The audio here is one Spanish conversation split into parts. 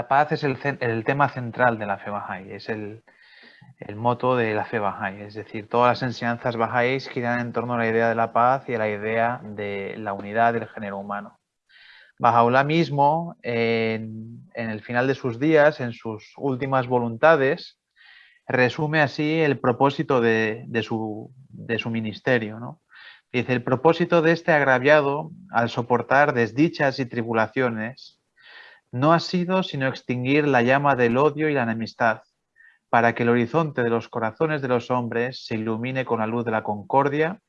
La paz es el, tema central de la fe Bahá'í, es el, moto de la fe Bahá'í. Es decir, todas las enseñanzas Bahá'ís giran en torno a la idea de la paz y a la idea de la unidad del género humano. Bahá'u'lláh mismo, en, el final de sus días, en sus últimas voluntades, resume así el propósito de, su, de su, ministerio. ¿no? Dice, el propósito de este agraviado, al soportar desdichas y tribulaciones, no ha sido sino extinguir la llama del odio y la enemistad, para que el horizonte de los corazones de los hombres se ilumine con la luz de la concordia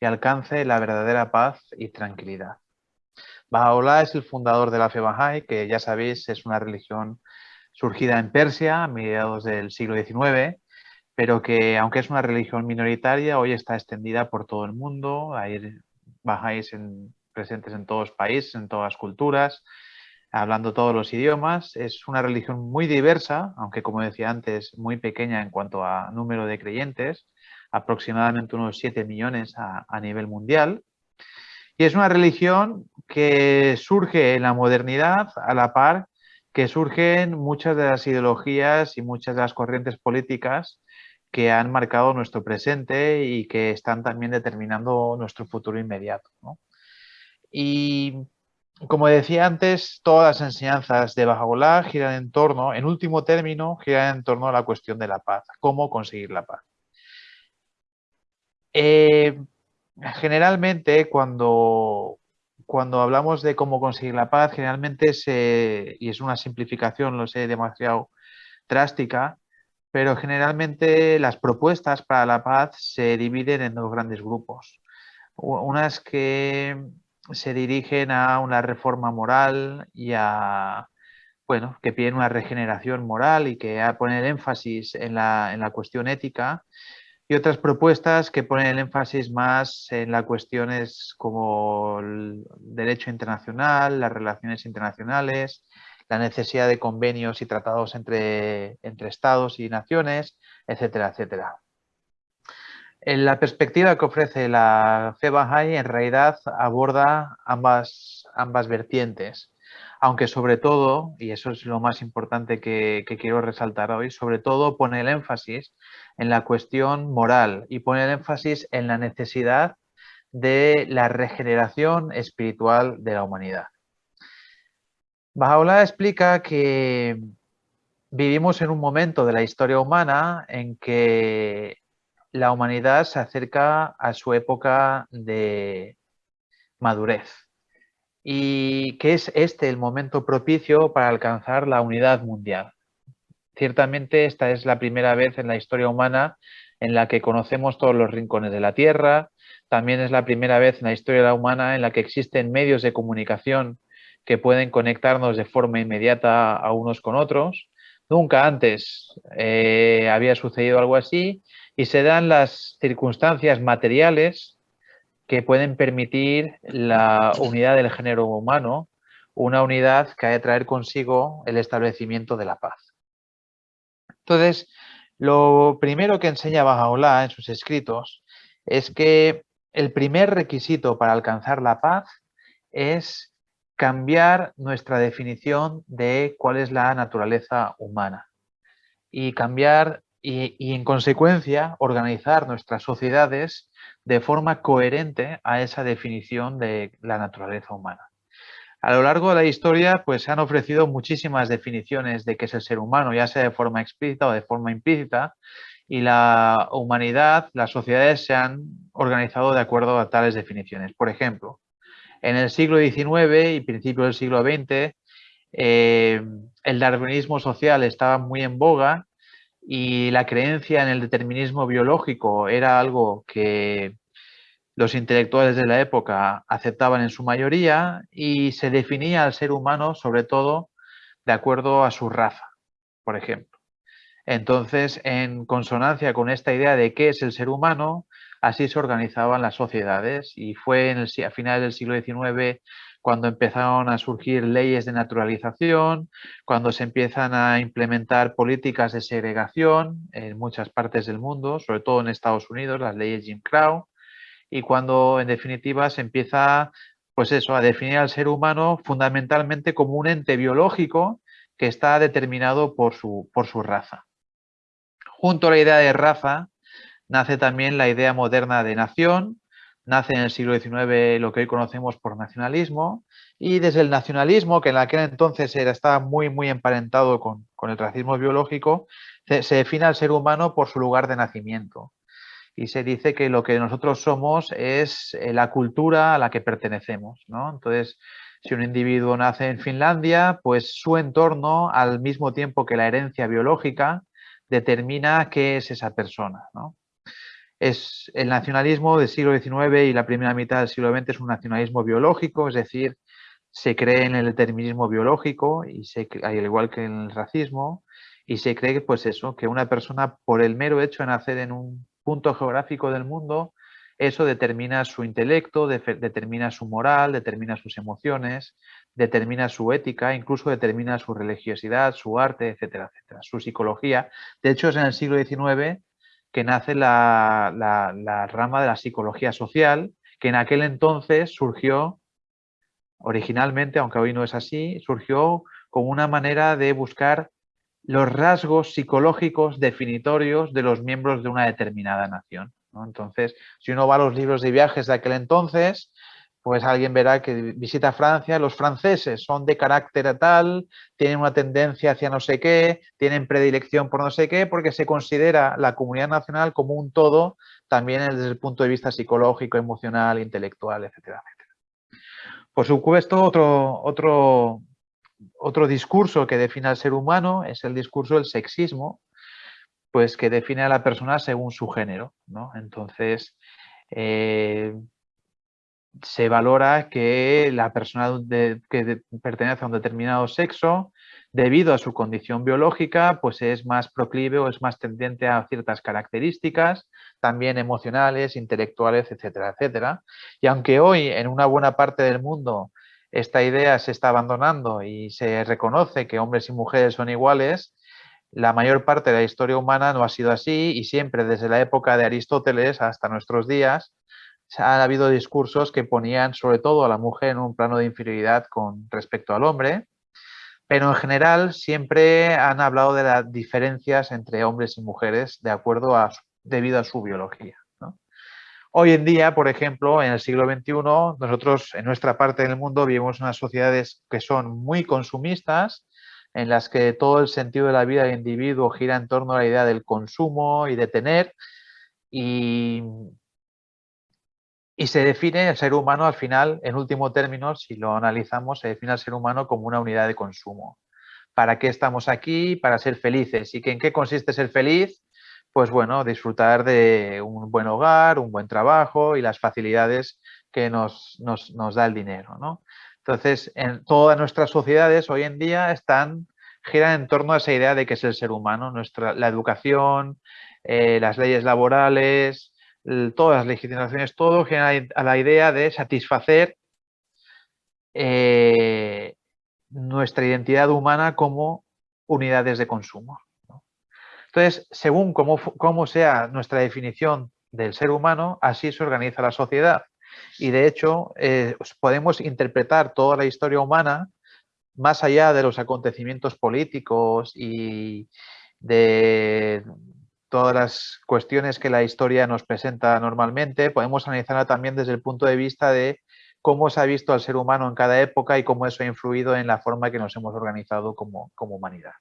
y alcance la verdadera paz y tranquilidad. Baha'u'llah es el fundador de la fe Bahá'í, que ya sabéis es una religión surgida en Persia a mediados del siglo XIX, pero que aunque es una religión minoritaria, hoy está extendida por todo el mundo. Hay Bahá'ís presentes en todos los países, en todas las culturas, hablando todos los idiomas. Es una religión muy diversa, aunque como decía antes, muy pequeña en cuanto a número de creyentes, aproximadamente unos 7 millones a, nivel mundial. Y es una religión que surge en la modernidad a la par que surgen muchas de las ideologías y muchas de las corrientes políticas que han marcado nuestro presente y que están también determinando nuestro futuro inmediato. Y como decía antes, todas las enseñanzas de Baha'u'llah giran en torno, en último término, giran en torno a la cuestión de la paz, cómo conseguir la paz. Eh, generalmente, cuando, cuando hablamos de cómo conseguir la paz, generalmente se, y es una simplificación, lo sé, demasiado drástica, pero generalmente las propuestas para la paz se dividen en dos grandes grupos. Unas que se dirigen a una reforma moral y a, bueno, que piden una regeneración moral y que ponen énfasis en la, en la cuestión ética y otras propuestas que ponen el énfasis más en las cuestiones como el derecho internacional, las relaciones internacionales, la necesidad de convenios y tratados entre, entre estados y naciones, etcétera, etcétera. La perspectiva que ofrece la fe Bahá'í en realidad aborda ambas, ambas vertientes, aunque sobre todo, y eso es lo más importante que, quiero resaltar hoy, sobre todo pone el énfasis en la cuestión moral y pone el énfasis en la necesidad de la regeneración espiritual de la humanidad. Bahá'u'lláh explica que vivimos en un momento de la historia humana en que la humanidad se acerca a su época de madurez y que es este el momento propicio para alcanzar la unidad mundial. Ciertamente esta es la primera vez en la historia humana en la que conocemos todos los rincones de la Tierra, también es la primera vez en la historia humana en la que existen medios de comunicación que pueden conectarnos de forma inmediata a unos con otros. Nunca antes eh, había sucedido algo así y se dan las circunstancias materiales que pueden permitir la unidad del género humano, una unidad que ha de traer consigo el establecimiento de la paz. Entonces, lo primero que enseña Baha'u'llah en sus escritos es que el primer requisito para alcanzar la paz es cambiar nuestra definición de cuál es la naturaleza humana y cambiar y, en consecuencia organizar nuestras sociedades de forma coherente a esa definición de la naturaleza humana. A lo largo de la historia pues, se han ofrecido muchísimas definiciones de qué es el ser humano, ya sea de forma explícita o de forma implícita, y la humanidad, las sociedades se han organizado de acuerdo a tales definiciones. Por ejemplo, en el siglo XIX y principio del siglo XX, eh, el darwinismo social estaba muy en boga y la creencia en el determinismo biológico era algo que los intelectuales de la época aceptaban en su mayoría y se definía al ser humano sobre todo de acuerdo a su raza, por ejemplo. Entonces, en consonancia con esta idea de qué es el ser humano, así se organizaban las sociedades y fue en el, a finales del siglo XIX cuando empezaron a surgir leyes de naturalización, cuando se empiezan a implementar políticas de segregación en muchas partes del mundo, sobre todo en Estados Unidos, las leyes Jim Crow, y cuando en definitiva se empieza pues eso, a definir al ser humano fundamentalmente como un ente biológico que está determinado por su, por su raza. Junto a la idea de raza nace también la idea moderna de nación, nace en el siglo XIX lo que hoy conocemos por nacionalismo, y desde el nacionalismo, que en aquel entonces era, estaba muy, muy emparentado con, el racismo biológico, se, se, define al ser humano por su lugar de nacimiento. Y se dice que lo que nosotros somos es eh, la cultura a la que pertenecemos. ¿no? Entonces, si un individuo nace en Finlandia, pues su entorno, al mismo tiempo que la herencia biológica, determina qué es esa persona. ¿no? Es el nacionalismo del siglo XIX y la primera mitad del siglo XX es un nacionalismo biológico, es decir, se cree en el determinismo biológico, y se, al igual que en el racismo, y se cree pues eso, que una persona por el mero hecho de nacer en un punto geográfico del mundo, eso determina su intelecto, determina su moral, determina sus emociones, determina su ética, incluso determina su religiosidad, su arte, etcétera, etcétera, su psicología. De hecho, es en el siglo XIX que nace la, la rama de la psicología social, que en aquel entonces surgió originalmente, aunque hoy no es así, surgió como una manera de buscar los rasgos psicológicos definitorios de los miembros de una determinada nación. Entonces, si uno va a los libros de viajes de aquel entonces, pues alguien verá que visita Francia, los franceses son de carácter tal, tienen una tendencia hacia no sé qué, tienen predilección por no sé qué, porque se considera la comunidad nacional como un todo, también desde el punto de vista psicológico, emocional, intelectual, etcétera, por supuesto, otro, otro, otro discurso que define al ser humano es el discurso del sexismo, pues que define a la persona según su género. Entonces, eh, se valora que la persona que pertenece a un determinado sexo debido a su condición biológica, pues es más proclive o es más tendiente a ciertas características, también emocionales, intelectuales, etcétera, etcétera. Y aunque hoy en una buena parte del mundo esta idea se está abandonando y se reconoce que hombres y mujeres son iguales, la mayor parte de la historia humana no ha sido así y siempre desde la época de Aristóteles hasta nuestros días ha habido discursos que ponían sobre todo a la mujer en un plano de inferioridad con respecto al hombre pero en general siempre han hablado de las diferencias entre hombres y mujeres de acuerdo a, debido a su biología. Hoy en día, por ejemplo, en el siglo XXI, nosotros en nuestra parte del mundo vivimos unas sociedades que son muy consumistas, en las que todo el sentido de la vida del individuo gira en torno a la idea del consumo y de tener, y y se define el ser humano al final, en último término, si lo analizamos, se define al ser humano como una unidad de consumo. ¿Para qué estamos aquí? Para ser felices. ¿Y en qué consiste ser feliz? Pues bueno, disfrutar de un buen hogar, un buen trabajo y las facilidades que nos, da el dinero. Entonces, en todas nuestras sociedades hoy en día están giran en torno a esa idea de qué es el ser humano, nuestra, la educación, eh, las leyes laborales, todas las legislaciones, todo genera a la idea de satisfacer eh, nuestra identidad humana como unidades de consumo. Entonces, según cómo, sea nuestra definición del ser humano, así se organiza la sociedad. Y de hecho, eh, podemos interpretar toda la historia humana más allá de los acontecimientos políticos y de todas las cuestiones que la historia nos presenta normalmente, podemos analizarla también desde el punto de vista de cómo se ha visto al ser humano en cada época y cómo eso ha influido en la forma que nos hemos organizado como, humanidad.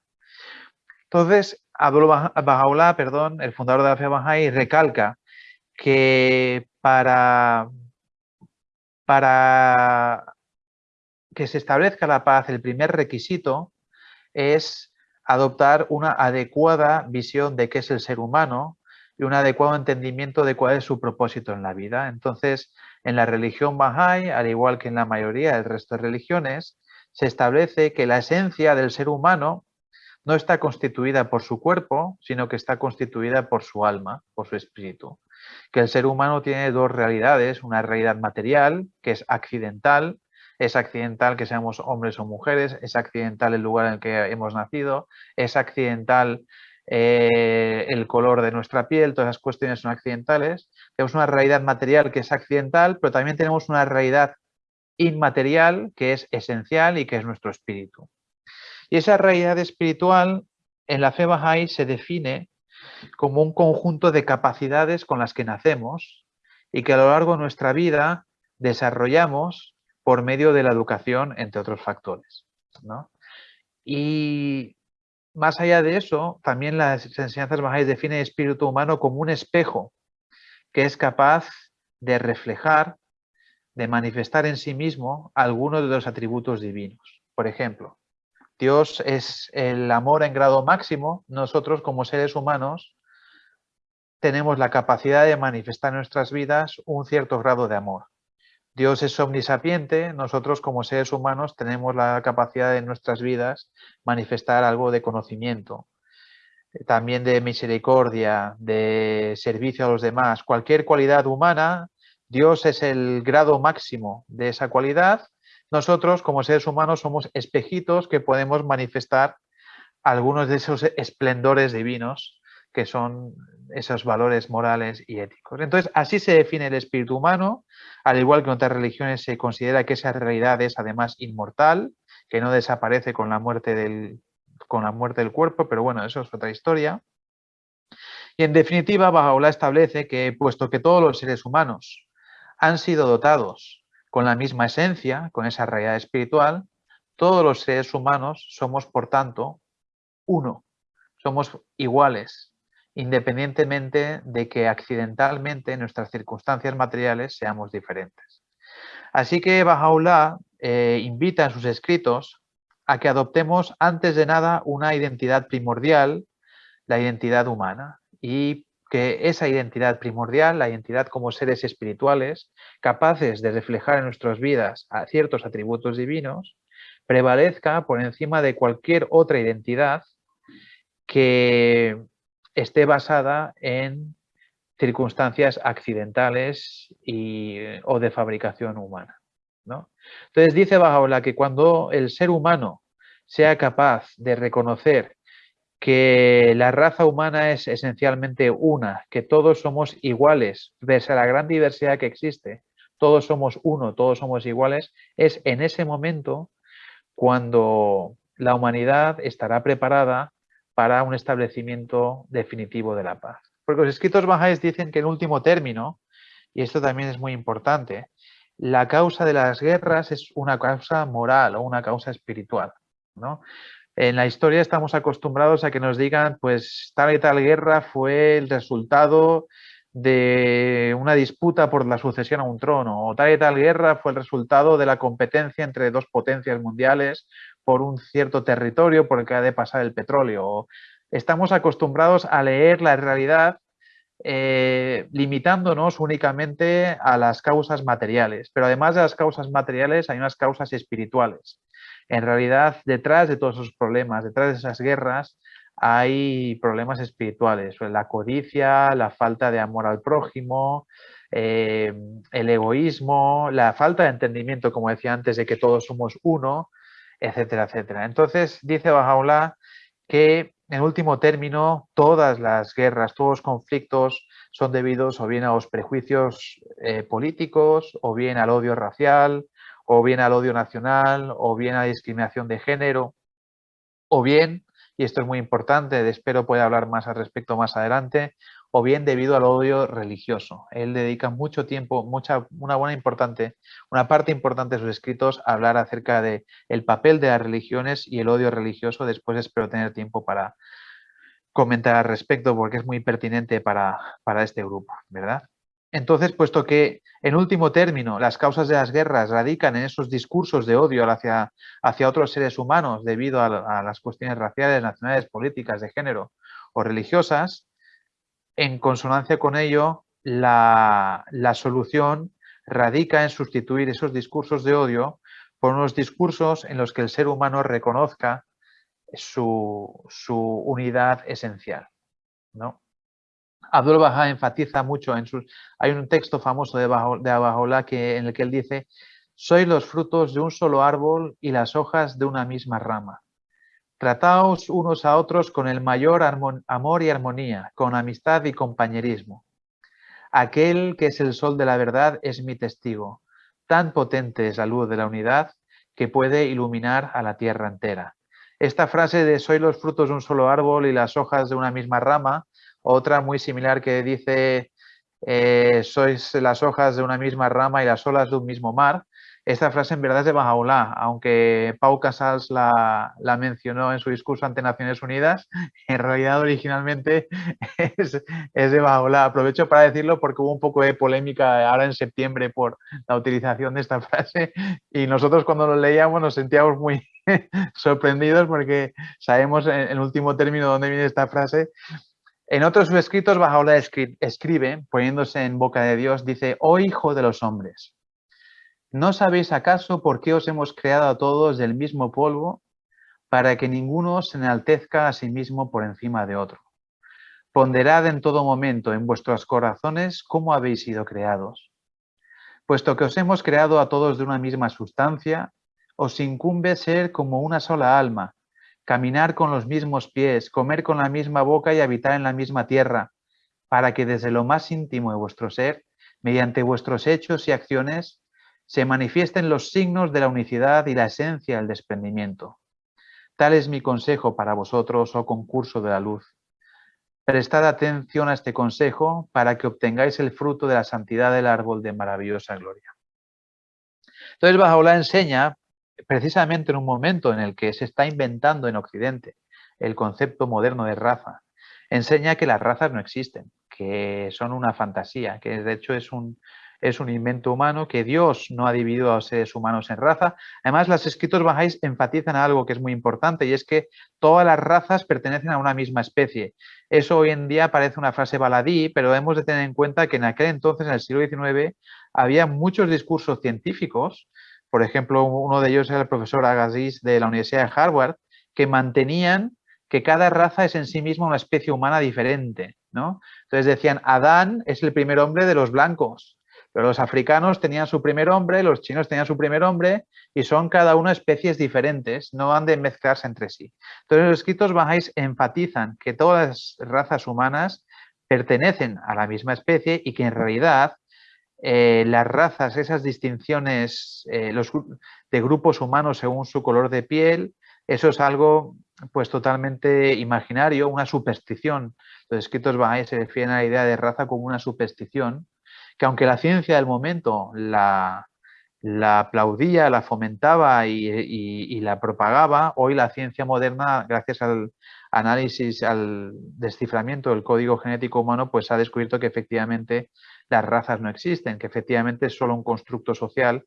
Entonces, Abdullah Bahá'u'lláh, perdón, el fundador de la fe Bahá'í, recalca que para, para que se establezca la paz, el primer requisito es adoptar una adecuada visión de qué es el ser humano y un adecuado entendimiento de cuál es su propósito en la vida. Entonces, en la religión Bahá'í, al igual que en la mayoría del resto de religiones, se establece que la esencia del ser humano no está constituida por su cuerpo, sino que está constituida por su alma, por su espíritu. Que el ser humano tiene dos realidades, una realidad material, que es accidental, es accidental que seamos hombres o mujeres, es accidental el lugar en el que hemos nacido, es accidental eh, el color de nuestra piel, todas esas cuestiones son accidentales. Tenemos una realidad material que es accidental, pero también tenemos una realidad inmaterial que es esencial y que es nuestro espíritu. Y esa realidad espiritual en la fe Bahá'í se define como un conjunto de capacidades con las que nacemos y que a lo largo de nuestra vida desarrollamos por medio de la educación, entre otros factores. Y más allá de eso, también las enseñanzas Bahá'í definen el espíritu humano como un espejo que es capaz de reflejar, de manifestar en sí mismo algunos de los atributos divinos. Por ejemplo, Dios es el amor en grado máximo, nosotros como seres humanos tenemos la capacidad de manifestar en nuestras vidas un cierto grado de amor. Dios es omnisapiente, nosotros como seres humanos tenemos la capacidad de en nuestras vidas manifestar algo de conocimiento, también de misericordia, de servicio a los demás, cualquier cualidad humana, Dios es el grado máximo de esa cualidad. Nosotros como seres humanos somos espejitos que podemos manifestar algunos de esos esplendores divinos que son esos valores morales y éticos. Entonces, así se define el espíritu humano, al igual que en otras religiones se considera que esa realidad es además inmortal, que no desaparece con la muerte del, con la muerte del cuerpo, pero bueno, eso es otra historia. Y en definitiva, Bajaola establece que, puesto que todos los seres humanos han sido dotados con la misma esencia, con esa realidad espiritual, todos los seres humanos somos, por tanto, uno, somos iguales, independientemente de que accidentalmente en nuestras circunstancias materiales seamos diferentes. Así que Bahá'u'lláh eh, invita en sus escritos a que adoptemos antes de nada una identidad primordial, la identidad humana, y que esa identidad primordial, la identidad como seres espirituales, capaces de reflejar en nuestras vidas a ciertos atributos divinos, prevalezca por encima de cualquier otra identidad que esté basada en circunstancias accidentales y, o de fabricación humana. ¿no? Entonces dice Bajaola que cuando el ser humano sea capaz de reconocer que la raza humana es esencialmente una, que todos somos iguales, pese a la gran diversidad que existe, todos somos uno, todos somos iguales, es en ese momento cuando la humanidad estará preparada para un establecimiento definitivo de la paz. Porque los escritos bajáis dicen que en último término, y esto también es muy importante, la causa de las guerras es una causa moral o una causa espiritual. ¿no? En la historia estamos acostumbrados a que nos digan, pues tal y tal guerra fue el resultado de una disputa por la sucesión a un trono, o tal y tal guerra fue el resultado de la competencia entre dos potencias mundiales por un cierto territorio por el que ha de pasar el petróleo. Estamos acostumbrados a leer la realidad eh, limitándonos únicamente a las causas materiales, pero además de las causas materiales hay unas causas espirituales. En realidad detrás de todos esos problemas, detrás de esas guerras, hay problemas espirituales, la codicia, la falta de amor al prójimo, eh, el egoísmo, la falta de entendimiento, como decía antes, de que todos somos uno, etcétera, etcétera. Entonces dice Bajaola que en último término todas las guerras, todos los conflictos son debidos o bien a los prejuicios eh, políticos o bien al odio racial o bien al odio nacional, o bien a discriminación de género, o bien, y esto es muy importante, espero pueda hablar más al respecto más adelante, o bien debido al odio religioso. Él dedica mucho tiempo, mucha, una buena importante, una parte importante de sus escritos a hablar acerca de el papel de las religiones y el odio religioso. Después espero tener tiempo para comentar al respecto porque es muy pertinente para, para este grupo, ¿verdad? Entonces, puesto que en último término las causas de las guerras radican en esos discursos de odio hacia, hacia otros seres humanos debido a, las cuestiones raciales, nacionales, políticas, de género o religiosas, en consonancia con ello, la, solución radica en sustituir esos discursos de odio por unos discursos en los que el ser humano reconozca su, su unidad esencial. ¿no? Abdul Baha enfatiza mucho en sus... Hay un texto famoso de, de que, en el que él dice «Sois los frutos de un solo árbol y las hojas de una misma rama. Trataos unos a otros con el mayor amor y armonía, con amistad y compañerismo. Aquel que es el sol de la verdad es mi testigo. Tan potente es la luz de la unidad que puede iluminar a la tierra entera. Esta frase de soy los frutos de un solo árbol y las hojas de una misma rama, otra muy similar que dice eh, sois las hojas de una misma rama y las olas de un mismo mar, esta frase en verdad es de Bajaulá, aunque Pau Casals la, mencionó en su discurso ante Naciones Unidas, en realidad originalmente es, de Bajaulá. Aprovecho para decirlo porque hubo un poco de polémica ahora en septiembre por la utilización de esta frase y nosotros cuando lo leíamos nos sentíamos muy sorprendidos porque sabemos en, último término dónde viene esta frase. En otros escritos Bajaulá escribe, poniéndose en boca de Dios, dice, oh hijo de los hombres, ¿No sabéis acaso por qué os hemos creado a todos del mismo polvo para que ninguno se enaltezca a sí mismo por encima de otro? Ponderad en todo momento en vuestros corazones cómo habéis sido creados. Puesto que os hemos creado a todos de una misma sustancia, os incumbe ser como una sola alma, caminar con los mismos pies, comer con la misma boca y habitar en la misma tierra, para que desde lo más íntimo de vuestro ser, mediante vuestros hechos y acciones, se manifiesten los signos de la unicidad y la esencia del desprendimiento. Tal es mi consejo para vosotros, oh concurso de la luz. Prestad atención a este consejo para que obtengáis el fruto de la santidad del árbol de maravillosa gloria. Entonces Bajaola enseña, precisamente en un momento en el que se está inventando en Occidente el concepto moderno de raza, enseña que las razas no existen, que son una fantasía, que de hecho es un, es un invento humano, que Dios no ha dividido a los seres humanos en raza. Además, los escritos bajáis enfatizan algo que es muy importante y es que todas las razas pertenecen a una misma especie. Eso hoy en día parece una frase baladí, pero hemos de tener en cuenta que en aquel entonces, en el siglo XIX, había muchos discursos científicos, por ejemplo, uno de ellos era el profesor Agassiz de la Universidad de Harvard, que mantenían que cada raza es en sí misma una especie humana diferente. ¿no? Entonces decían, Adán es el primer hombre de los blancos, pero los africanos tenían su primer hombre, los chinos tenían su primer hombre y son cada uno especies diferentes, no han de mezclarse entre sí. Entonces los escritos bajáis enfatizan que todas las razas humanas pertenecen a la misma especie y que en realidad eh, las razas, esas distinciones eh, los, de grupos humanos según su color de piel, eso es algo pues totalmente imaginario, una superstición. Los escritos bajáis se refieren a la idea de raza como una superstición que aunque la ciencia del momento la, aplaudía, la fomentaba y, la propagaba, hoy la ciencia moderna, gracias al análisis, al desciframiento del código genético humano, pues ha descubierto que efectivamente las razas no existen, que efectivamente es solo un constructo social,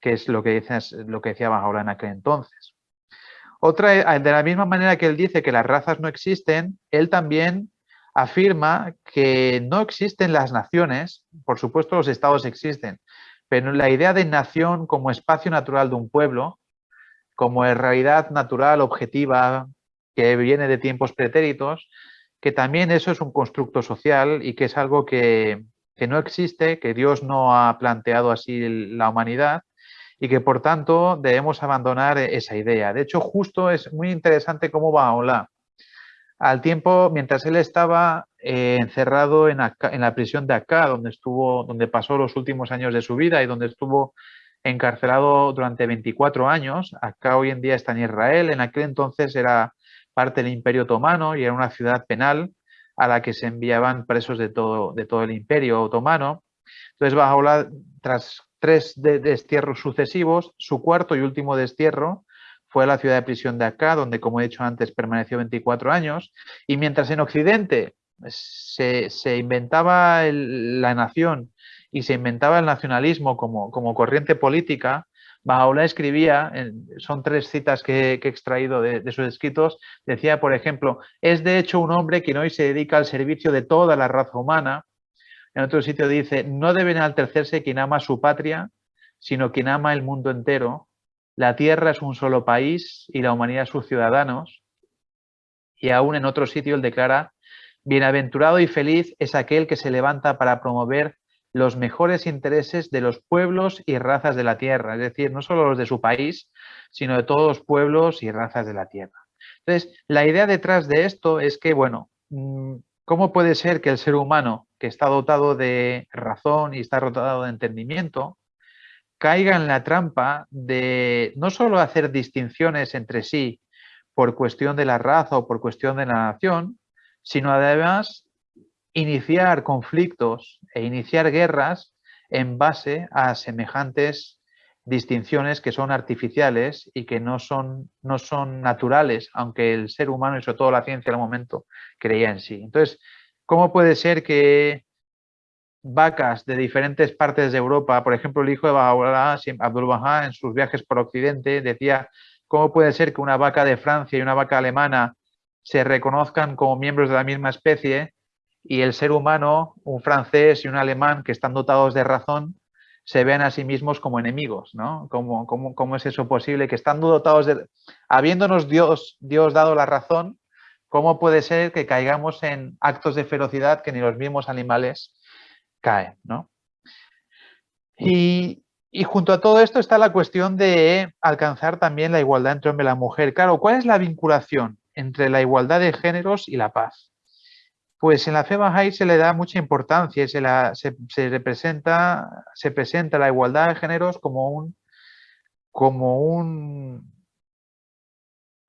que es lo que, lo que decía ahora en aquel entonces. Otra, de la misma manera que él dice que las razas no existen, él también afirma que no existen las naciones, por supuesto los estados existen, pero la idea de nación como espacio natural de un pueblo, como realidad natural, objetiva, que viene de tiempos pretéritos, que también eso es un constructo social y que es algo que, que no existe, que Dios no ha planteado así la humanidad y que por tanto debemos abandonar esa idea. De hecho, justo es muy interesante cómo va Bahá'u'lláh al tiempo, mientras él estaba eh, encerrado en, la prisión de acá, donde, estuvo, donde pasó los últimos años de su vida y donde estuvo encarcelado durante 24 años, acá hoy en día está en Israel, en aquel entonces era parte del Imperio Otomano y era una ciudad penal a la que se enviaban presos de todo, de todo el Imperio Otomano. Entonces, Bajaola, tras tres destierros sucesivos, su cuarto y último destierro fue a la ciudad de prisión de acá, donde, como he dicho antes, permaneció 24 años. Y mientras en Occidente se, inventaba la nación y se inventaba el nacionalismo como, como corriente política, Bahá'u'lláh escribía, son tres citas que, he extraído de, sus escritos, decía, por ejemplo, es de hecho un hombre que hoy se dedica al servicio de toda la raza humana. En otro sitio dice, no debe enaltecerse quien ama su patria, sino quien ama el mundo entero, la tierra es un solo país y la humanidad sus ciudadanos. Y aún en otro sitio él declara, bienaventurado y feliz es aquel que se levanta para promover los mejores intereses de los pueblos y razas de la tierra, es decir, no solo los de su país, sino de todos los pueblos y razas de la tierra. Entonces, la idea detrás de esto es que, bueno, mm, ¿cómo puede ser que el ser humano, que está dotado de razón y está dotado de entendimiento, caiga en la trampa de no solo hacer distinciones entre sí por cuestión de la raza o por cuestión de la nación, sino además iniciar conflictos e iniciar guerras en base a semejantes distinciones que son artificiales y que no son, no son naturales, aunque el ser humano y sobre todo la ciencia al momento creía en sí. Entonces, ¿cómo puede ser que vacas de diferentes partes de Europa, por ejemplo, el hijo de Abdul Baha, en sus viajes por Occidente, decía, ¿cómo puede ser que una vaca de Francia y una vaca alemana se reconozcan como miembros de la misma especie y el ser humano, un francés y un alemán que están dotados de razón, se vean a sí mismos como enemigos, ¿no? ¿Cómo, es eso posible? Que estando dotados de... Habiéndonos Dios, Dios dado la razón, ¿cómo puede ser que caigamos en actos de ferocidad que ni los mismos animales caen, ¿no? Y, y junto a todo esto está la cuestión de alcanzar también la igualdad entre hombre y la mujer. Claro, ¿cuál es la vinculación entre la igualdad de géneros y la paz? Pues en la fe Bahá'í se le da mucha importancia y se, la, se, representa, se presenta la igualdad de géneros como un,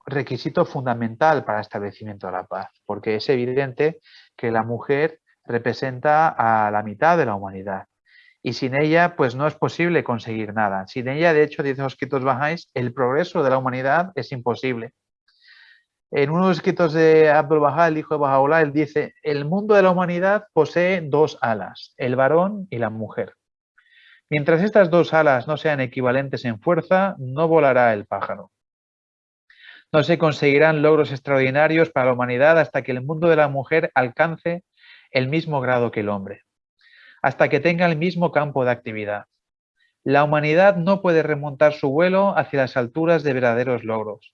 requisito fundamental para el establecimiento de la paz, porque es evidente que la mujer representa a la mitad de la humanidad y sin ella pues no es posible conseguir nada. Sin ella, de hecho, dice los escritos el progreso de la humanidad es imposible. En uno de los escritos de Abdul Bahá, el hijo de Baha'u'llah, él dice, el mundo de la humanidad posee dos alas, el varón y la mujer. Mientras estas dos alas no sean equivalentes en fuerza, no volará el pájaro. No se conseguirán logros extraordinarios para la humanidad hasta que el mundo de la mujer alcance el mismo grado que el hombre, hasta que tenga el mismo campo de actividad. La humanidad no puede remontar su vuelo hacia las alturas de verdaderos logros,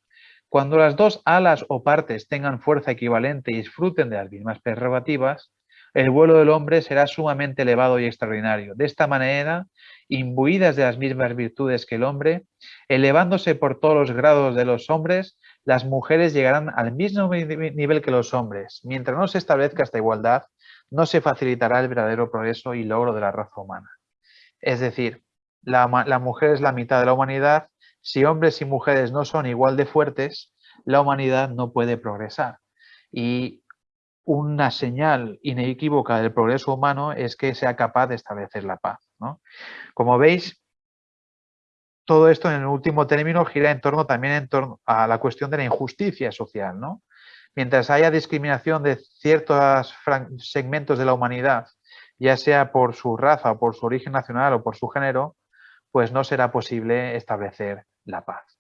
cuando las dos alas o partes tengan fuerza equivalente y disfruten de las mismas prerrogativas, el vuelo del hombre será sumamente elevado y extraordinario. De esta manera, imbuidas de las mismas virtudes que el hombre, elevándose por todos los grados de los hombres, las mujeres llegarán al mismo nivel que los hombres. Mientras no se establezca esta igualdad, no se facilitará el verdadero progreso y logro de la raza humana. Es decir, la, la mujer es la mitad de la humanidad si hombres y mujeres no son igual de fuertes, la humanidad no puede progresar. Y una señal inequívoca del progreso humano es que sea capaz de establecer la paz. Como veis, todo esto en el último término gira en torno también en torno a la cuestión de la injusticia social. Mientras haya discriminación de ciertos segmentos de la humanidad, ya sea por su raza o por su origen nacional o por su género, pues no será posible establecer la paz.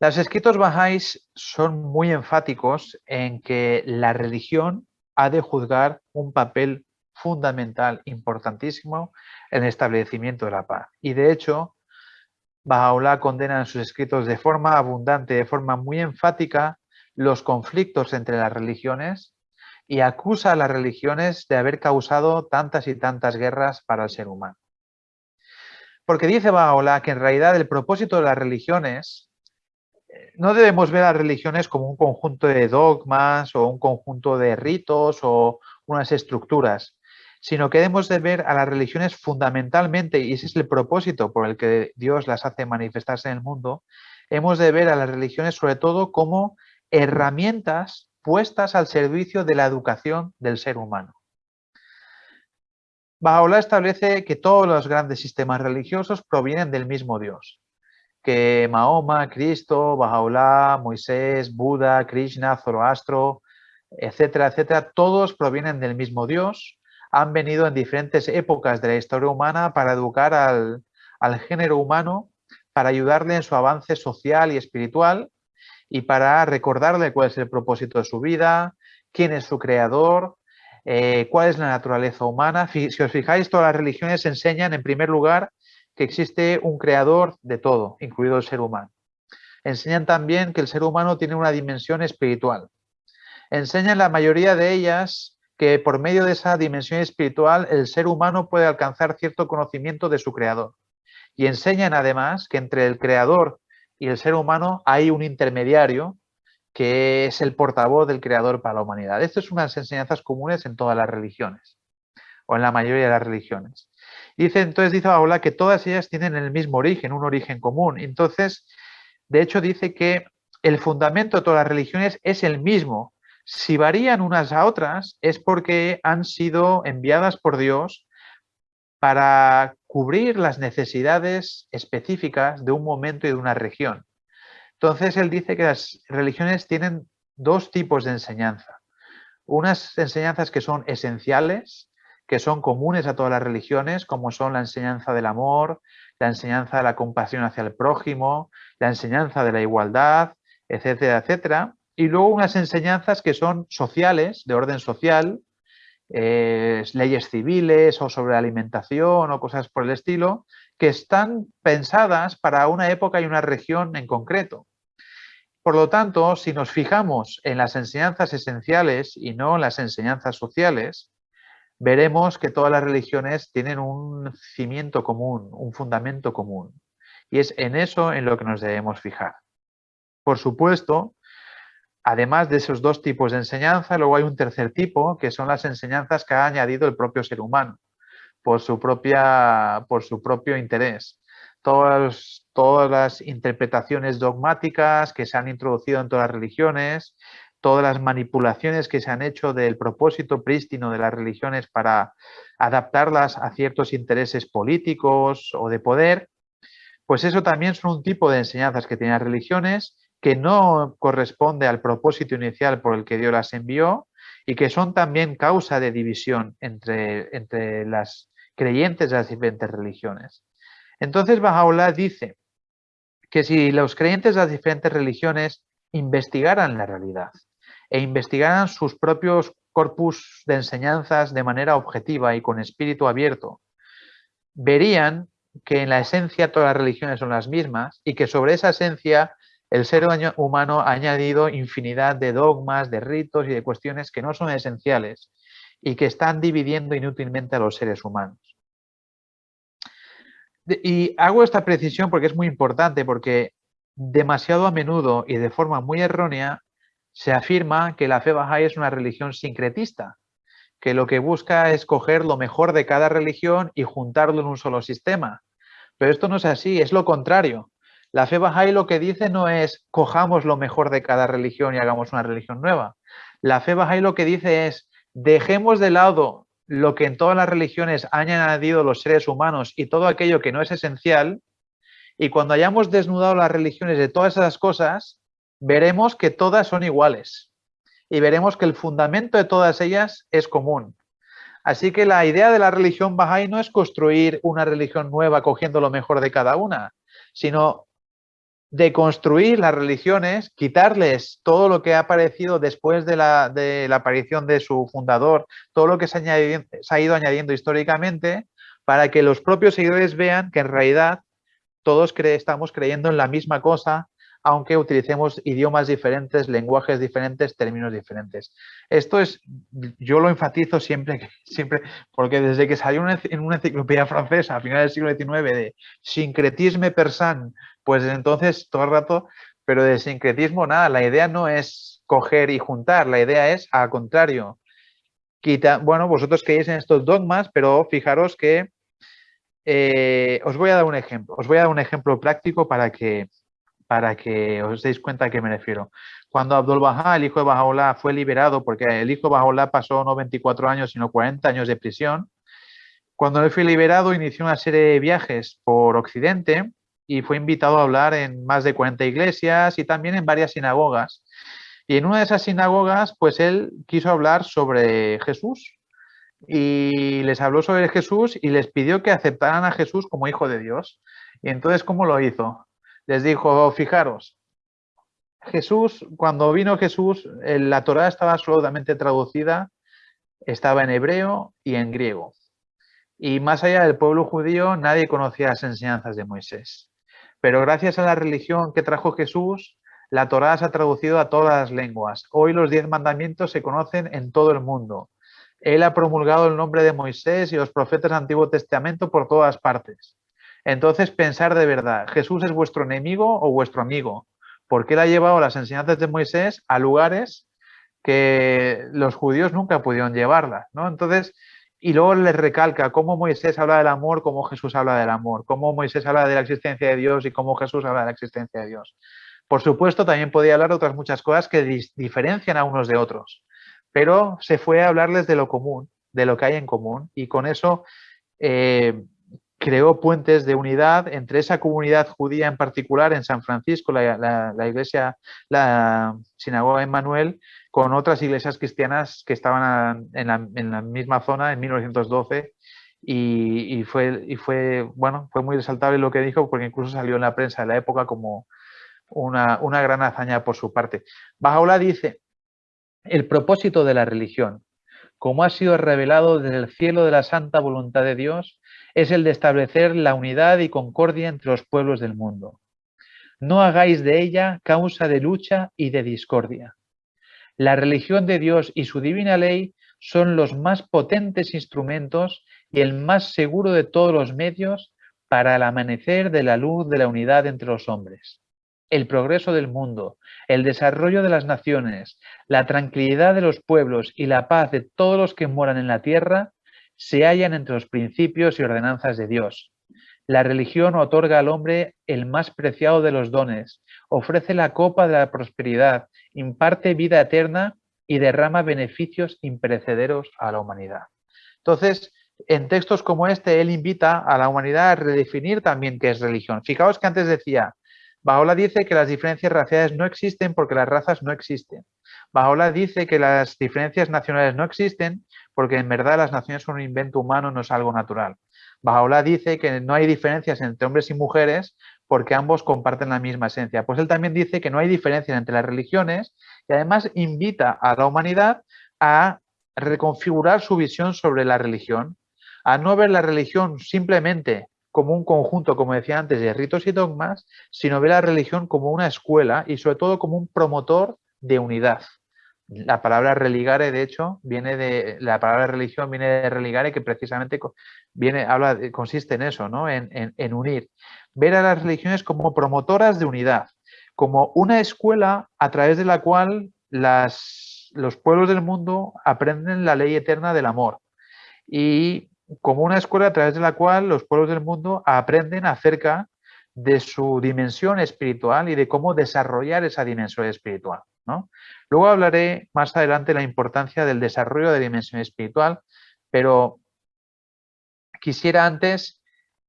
Los escritos bajáis son muy enfáticos en que la religión ha de juzgar un papel fundamental, importantísimo, en el establecimiento de la paz. Y de hecho, Bahá'u'lláh condena en sus escritos de forma abundante, de forma muy enfática, los conflictos entre las religiones y acusa a las religiones de haber causado tantas y tantas guerras para el ser humano. Porque dice Baola que en realidad el propósito de las religiones, eh, no debemos ver a las religiones como un conjunto de dogmas o un conjunto de ritos o unas estructuras, sino que debemos de ver a las religiones fundamentalmente, y ese es el propósito por el que Dios las hace manifestarse en el mundo, hemos de ver a las religiones sobre todo como herramientas puestas al servicio de la educación del ser humano. Bahá'u'lláh establece que todos los grandes sistemas religiosos provienen del mismo Dios, que Mahoma, Cristo, Bahá'u'lláh, Moisés, Buda, Krishna, Zoroastro, etcétera, etcétera, todos provienen del mismo Dios, han venido en diferentes épocas de la historia humana para educar al, al género humano, para ayudarle en su avance social y espiritual y para recordarle cuál es el propósito de su vida, quién es su creador, eh, cuál es la naturaleza humana. Si os fijáis, todas las religiones enseñan, en primer lugar, que existe un creador de todo, incluido el ser humano. Enseñan también que el ser humano tiene una dimensión espiritual. Enseñan la mayoría de ellas que por medio de esa dimensión espiritual el ser humano puede alcanzar cierto conocimiento de su creador. Y enseñan además que entre el creador y el ser humano hay un intermediario que es el portavoz del creador para la humanidad. Estas son unas enseñanzas comunes en todas las religiones, o en la mayoría de las religiones. Dice, entonces dice Baola que todas ellas tienen el mismo origen, un origen común. Entonces, de hecho dice que el fundamento de todas las religiones es el mismo. Si varían unas a otras es porque han sido enviadas por Dios para cubrir las necesidades específicas de un momento y de una región. Entonces él dice que las religiones tienen dos tipos de enseñanza. Unas enseñanzas que son esenciales, que son comunes a todas las religiones, como son la enseñanza del amor, la enseñanza de la compasión hacia el prójimo, la enseñanza de la igualdad, etcétera, etcétera. Y luego unas enseñanzas que son sociales, de orden social, eh, leyes civiles o sobre alimentación o cosas por el estilo, que están pensadas para una época y una región en concreto. Por lo tanto, si nos fijamos en las enseñanzas esenciales y no en las enseñanzas sociales, veremos que todas las religiones tienen un cimiento común, un fundamento común. Y es en eso en lo que nos debemos fijar. Por supuesto, además de esos dos tipos de enseñanza, luego hay un tercer tipo, que son las enseñanzas que ha añadido el propio ser humano, por su, propia, por su propio interés. Todas, todas las interpretaciones dogmáticas que se han introducido en todas las religiones, todas las manipulaciones que se han hecho del propósito prístino de las religiones para adaptarlas a ciertos intereses políticos o de poder, pues eso también son un tipo de enseñanzas que tienen las religiones que no corresponde al propósito inicial por el que Dios las envió y que son también causa de división entre, entre las creyentes de las diferentes religiones. Entonces Bahá'u'lláh dice que si los creyentes de las diferentes religiones investigaran la realidad e investigaran sus propios corpus de enseñanzas de manera objetiva y con espíritu abierto, verían que en la esencia todas las religiones son las mismas y que sobre esa esencia el ser humano ha añadido infinidad de dogmas, de ritos y de cuestiones que no son esenciales y que están dividiendo inútilmente a los seres humanos. Y hago esta precisión porque es muy importante, porque demasiado a menudo y de forma muy errónea se afirma que la fe Bahá'í es una religión sincretista, que lo que busca es coger lo mejor de cada religión y juntarlo en un solo sistema. Pero esto no es así, es lo contrario. La fe Bahá'í lo que dice no es cojamos lo mejor de cada religión y hagamos una religión nueva. La fe Bahá'í lo que dice es dejemos de lado lo que en todas las religiones han añadido los seres humanos y todo aquello que no es esencial y cuando hayamos desnudado las religiones de todas esas cosas, veremos que todas son iguales y veremos que el fundamento de todas ellas es común. Así que la idea de la religión Bahá'í no es construir una religión nueva cogiendo lo mejor de cada una, sino de construir las religiones, quitarles todo lo que ha aparecido después de la, aparición de su fundador, todo lo que se, ha ido añadiendo históricamente, para que los propios seguidores vean que en realidad todos estamos creyendo en la misma cosa, aunque utilicemos idiomas diferentes, lenguajes diferentes, términos diferentes. Esto es, yo lo enfatizo siempre, siempre porque desde que salió en una enciclopedia francesa a finales del siglo XIX de sincretisme persan, pues entonces todo el rato, pero de sincretismo nada, la idea no es coger y juntar, la idea es al contrario. Quita, bueno, vosotros creéis en estos dogmas, pero fijaros que eh, os voy a dar un ejemplo, os voy a dar un ejemplo práctico para que, para que os deis cuenta a qué me refiero. Cuando Abdul Bahá, el hijo de Bahá'u'lláh, fue liberado, porque el hijo de Bahá'u'lláh pasó no 24 años, sino 40 años de prisión, cuando él fue liberado inició una serie de viajes por Occidente y fue invitado a hablar en más de 40 iglesias y también en varias sinagogas. Y en una de esas sinagogas, pues él quiso hablar sobre Jesús y les habló sobre Jesús y les pidió que aceptaran a Jesús como hijo de Dios. Y entonces, ¿cómo lo hizo? Les dijo, fijaros, Jesús, cuando vino Jesús, la Torá estaba absolutamente traducida, estaba en hebreo y en griego. Y más allá del pueblo judío, nadie conocía las enseñanzas de Moisés. Pero gracias a la religión que trajo Jesús, la Torá se ha traducido a todas las lenguas. Hoy los diez mandamientos se conocen en todo el mundo. Él ha promulgado el nombre de Moisés y los profetas del Antiguo Testamento por todas partes. Entonces pensar de verdad, ¿Jesús es vuestro enemigo o vuestro amigo? Porque él ha llevado las enseñanzas de Moisés a lugares que los judíos nunca pudieron llevarlas. ¿no? Entonces, y luego les recalca cómo Moisés habla del amor, cómo Jesús habla del amor, cómo Moisés habla de la existencia de Dios y cómo Jesús habla de la existencia de Dios. Por supuesto, también podía hablar de otras muchas cosas que diferencian a unos de otros, pero se fue a hablarles de lo común, de lo que hay en común, y con eso eh, creó puentes de unidad entre esa comunidad judía en particular en San Francisco, la, iglesia, la sinagoga Emmanuel, con otras iglesias cristianas que estaban en la, misma zona en 1912 y, fue, y fue, bueno, fue muy resaltable lo que dijo porque incluso salió en la prensa de la época como una, una gran hazaña por su parte. Bajaola dice, el propósito de la religión, como ha sido revelado desde el cielo de la santa voluntad de Dios, es el de establecer la unidad y concordia entre los pueblos del mundo. No hagáis de ella causa de lucha y de discordia. La religión de Dios y su divina ley son los más potentes instrumentos y el más seguro de todos los medios para el amanecer de la luz de la unidad entre los hombres. El progreso del mundo, el desarrollo de las naciones, la tranquilidad de los pueblos y la paz de todos los que moran en la tierra se hallan entre los principios y ordenanzas de Dios. La religión otorga al hombre el más preciado de los dones, ofrece la copa de la prosperidad, imparte vida eterna y derrama beneficios imperecederos a la humanidad. Entonces, en textos como este, él invita a la humanidad a redefinir también qué es religión. Fijaos que antes decía, Baola dice que las diferencias raciales no existen porque las razas no existen. Baola dice que las diferencias nacionales no existen porque en verdad las naciones son un invento humano, no es algo natural. Bajaola dice que no hay diferencias entre hombres y mujeres porque ambos comparten la misma esencia. Pues él también dice que no hay diferencias entre las religiones y además invita a la humanidad a reconfigurar su visión sobre la religión, a no ver la religión simplemente como un conjunto, como decía antes, de ritos y dogmas, sino ver la religión como una escuela y sobre todo como un promotor de unidad. La palabra religare, de hecho, viene de la palabra religión viene de religare, que precisamente viene, habla, consiste en eso, ¿no? En, unir. Ver a las religiones como promotoras de unidad, como una escuela a través de la cual las, los pueblos del mundo aprenden la ley eterna del amor. Y como una escuela a través de la cual los pueblos del mundo aprenden acerca de su dimensión espiritual y de cómo desarrollar esa dimensión espiritual. Luego hablaré más adelante de la importancia del desarrollo de dimensión espiritual, pero quisiera antes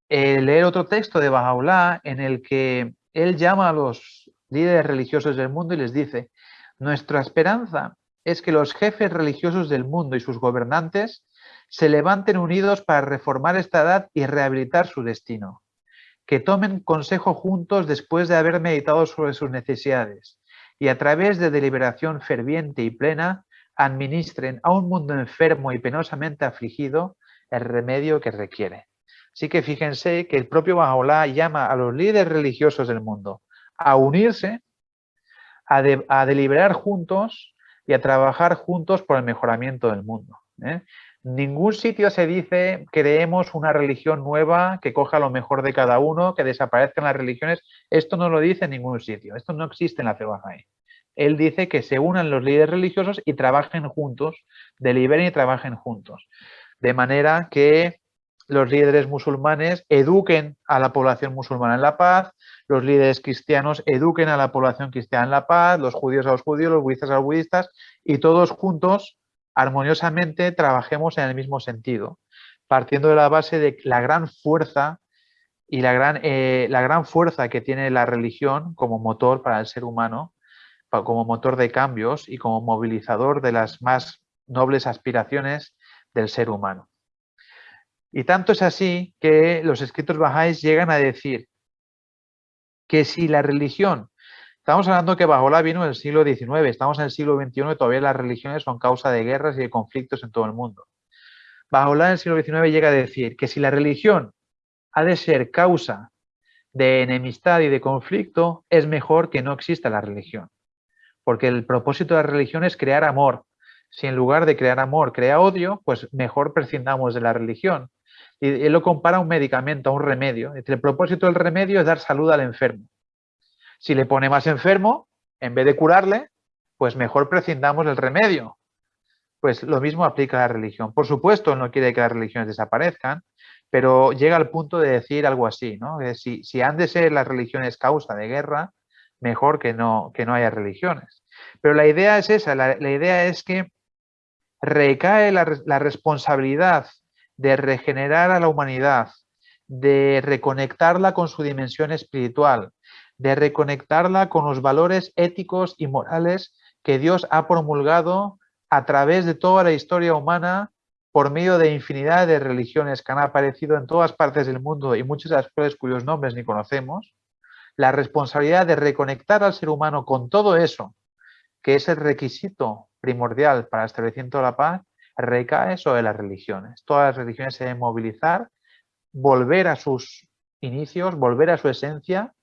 eh, leer otro texto de Bahá'u'lláh en el que él llama a los líderes religiosos del mundo y les dice, nuestra esperanza es que los jefes religiosos del mundo y sus gobernantes se levanten unidos para reformar esta edad y rehabilitar su destino, que tomen consejo juntos después de haber meditado sobre sus necesidades y a través de deliberación ferviente y plena administren a un mundo enfermo y penosamente afligido el remedio que requiere. Así que fíjense que el propio Bahá'u'lláh llama a los líderes religiosos del mundo a unirse, a, deliberar juntos y a trabajar juntos por el mejoramiento del mundo. ¿eh? Ningún sitio se dice creemos una religión nueva que coja lo mejor de cada uno, que desaparezcan las religiones. Esto no lo dice en ningún sitio. Esto no existe en la fe. Él dice que se unan los líderes religiosos y trabajen juntos, deliberen y trabajen juntos. De manera que los líderes musulmanes eduquen a la población musulmana en la paz, los líderes cristianos eduquen a la población cristiana en la paz, los judíos a los judíos, los budistas a los budistas, y todos juntos armoniosamente trabajemos en el mismo sentido, partiendo de la base de la gran fuerza y la gran, eh, la gran fuerza que tiene la religión como motor para el ser humano, como motor de cambios y como movilizador de las más nobles aspiraciones del ser humano. Y tanto es así que los escritos bajáis llegan a decir que si la religión Estamos hablando que la vino en el siglo XIX, estamos en el siglo XXI y todavía las religiones son causa de guerras y de conflictos en todo el mundo. la en el siglo XIX llega a decir que si la religión ha de ser causa de enemistad y de conflicto, es mejor que no exista la religión. Porque el propósito de la religión es crear amor. Si en lugar de crear amor crea odio, pues mejor prescindamos de la religión. Y él lo compara a un medicamento, a un remedio. El propósito del remedio es dar salud al enfermo. Si le pone más enfermo, en vez de curarle, pues mejor prescindamos del remedio. pues lo mismo aplica a la religión. Por supuesto, no quiere que las religiones desaparezcan, pero llega al punto de decir algo así, ¿no? Si, si han de ser las religiones causa de guerra, mejor que no, que no haya religiones. Pero la idea es esa, la, idea es que recae la, la responsabilidad de regenerar a la humanidad, de reconectarla con su dimensión espiritual, de reconectarla con los valores éticos y morales que Dios ha promulgado a través de toda la historia humana por medio de infinidad de religiones que han aparecido en todas partes del mundo y muchas de las cuales cuyos nombres ni conocemos, la responsabilidad de reconectar al ser humano con todo eso, que es el requisito primordial para el establecimiento de la paz, recae sobre las religiones. Todas las religiones se deben movilizar, volver a sus inicios, volver a su esencia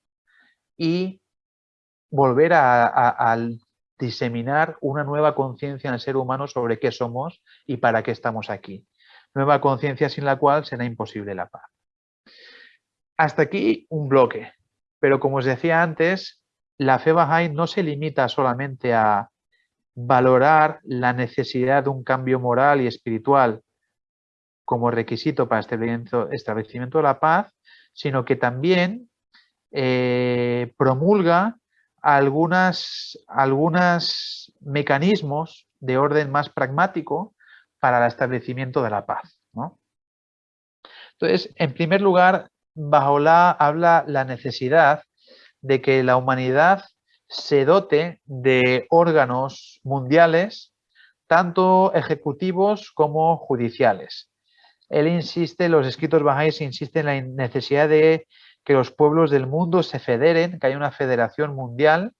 y volver a, diseminar una nueva conciencia en el ser humano sobre qué somos y para qué estamos aquí. Nueva conciencia sin la cual será imposible la paz. Hasta aquí un bloque, pero como os decía antes, la fe Bahá'í no se limita solamente a valorar la necesidad de un cambio moral y espiritual como requisito para el establecimiento de la paz, sino que también eh, promulga algunas, algunos mecanismos de orden más pragmático para el establecimiento de la paz. Entonces, en primer lugar, Bajola habla la necesidad de que la humanidad se dote de órganos mundiales, tanto ejecutivos como judiciales. Él insiste, los escritos bajáis insisten en la necesidad de que los pueblos del mundo se federen, que haya una federación mundial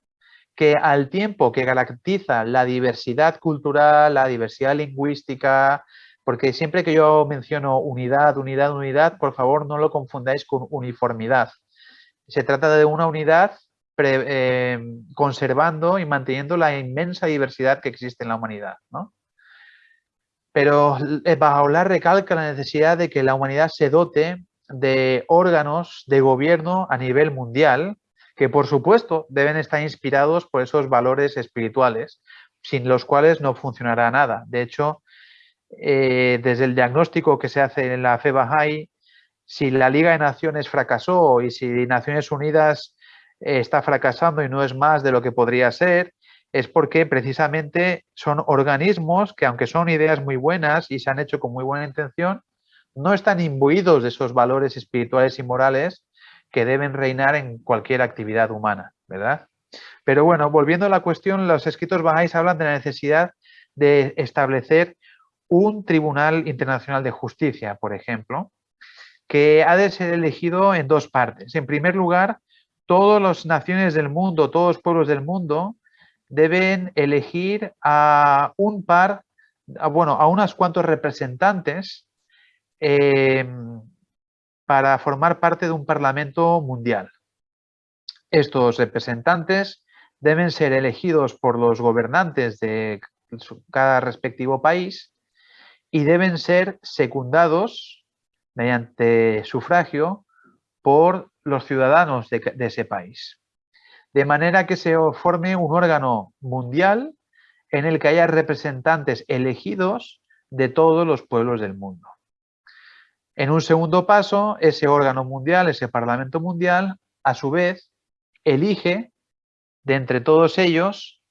que al tiempo que garantiza la diversidad cultural, la diversidad lingüística, porque siempre que yo menciono unidad, unidad, unidad, por favor no lo confundáis con uniformidad. Se trata de una unidad eh, conservando y manteniendo la inmensa diversidad que existe en la humanidad. Pero eh, Bajaola recalca la necesidad de que la humanidad se dote de órganos de gobierno a nivel mundial que por supuesto deben estar inspirados por esos valores espirituales sin los cuales no funcionará nada. De hecho, eh, desde el diagnóstico que se hace en la fe Bahá'í, si la Liga de Naciones fracasó y si Naciones Unidas eh, está fracasando y no es más de lo que podría ser, es porque precisamente son organismos que aunque son ideas muy buenas y se han hecho con muy buena intención, no están imbuidos de esos valores espirituales y morales que deben reinar en cualquier actividad humana, ¿verdad? Pero bueno, volviendo a la cuestión, los escritos bajáis hablan de la necesidad de establecer un Tribunal Internacional de Justicia, por ejemplo, que ha de ser elegido en dos partes. En primer lugar, todas las naciones del mundo, todos los pueblos del mundo deben elegir a un par, bueno, a unos cuantos representantes Em, para formar parte de un Parlamento mundial. Estos representantes deben ser elegidos por los gobernantes de cada respectivo país y deben ser secundados mediante sufragio por los ciudadanos de, de, ese país. De manera que se forme un órgano mundial en el que haya representantes elegidos de todos los pueblos del mundo. En un segundo paso, ese órgano mundial, ese Parlamento Mundial, a su vez, elige de entre todos ellos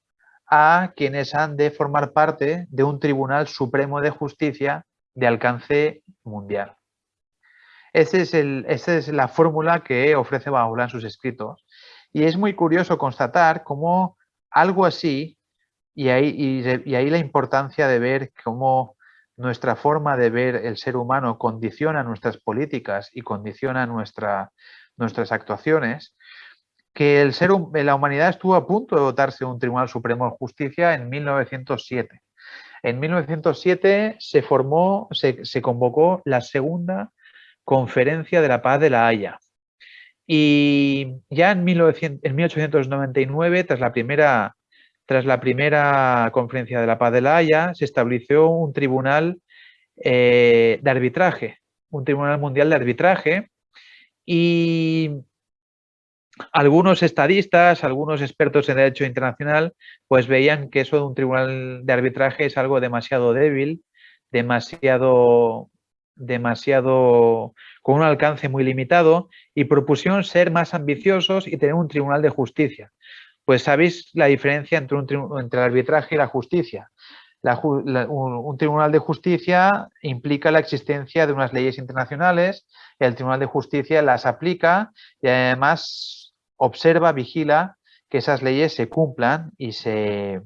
a quienes han de formar parte de un Tribunal Supremo de Justicia de alcance mundial. Esa es, es la fórmula que ofrece Bahula en sus escritos. Y es muy curioso constatar cómo algo así, y y ahí la importancia de ver cómo nuestra forma de ver el ser humano condiciona nuestras políticas y condiciona nuestra, nuestras actuaciones, que el ser, la humanidad estuvo a punto de dotarse de un Tribunal Supremo de Justicia en 1907. En 1907 se formó, se, convocó la segunda conferencia de la paz de la Haya. Y ya en, 1900, en 1899, tras la primera tras la primera conferencia de la paz de la Haya, se estableció un tribunal eh, de arbitraje, un tribunal mundial de arbitraje, y algunos estadistas, algunos expertos en derecho internacional, pues veían que eso de un tribunal de arbitraje es algo demasiado débil, demasiado, demasiado con un alcance muy limitado y propusieron ser más ambiciosos y tener un tribunal de justicia. Pues sabéis la diferencia entre, un, entre el arbitraje y la justicia. un, tribunal de justicia implica la existencia de unas leyes internacionales, el tribunal de justicia las aplica y además observa, vigila que esas leyes se cumplan y, se,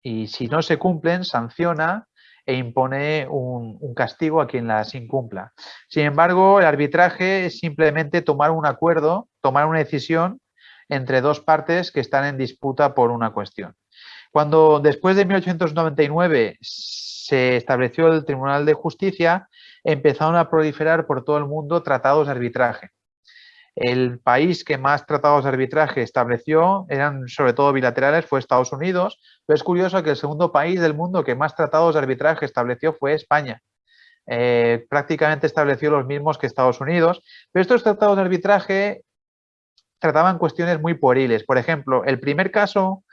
y si no se cumplen, sanciona e impone un, castigo a quien las incumpla. Sin embargo, el arbitraje es simplemente tomar un acuerdo, tomar una decisión entre dos partes que están en disputa por una cuestión. Cuando después de 1899 se estableció el Tribunal de Justicia, empezaron a proliferar por todo el mundo tratados de arbitraje. El país que más tratados de arbitraje estableció, eran sobre todo bilaterales, fue Estados Unidos, pero es curioso que el segundo país del mundo que más tratados de arbitraje estableció fue España. Eh, prácticamente estableció los mismos que Estados Unidos, pero estos tratados de arbitraje trataban cuestiones muy pueriles. Por ejemplo, el primer caso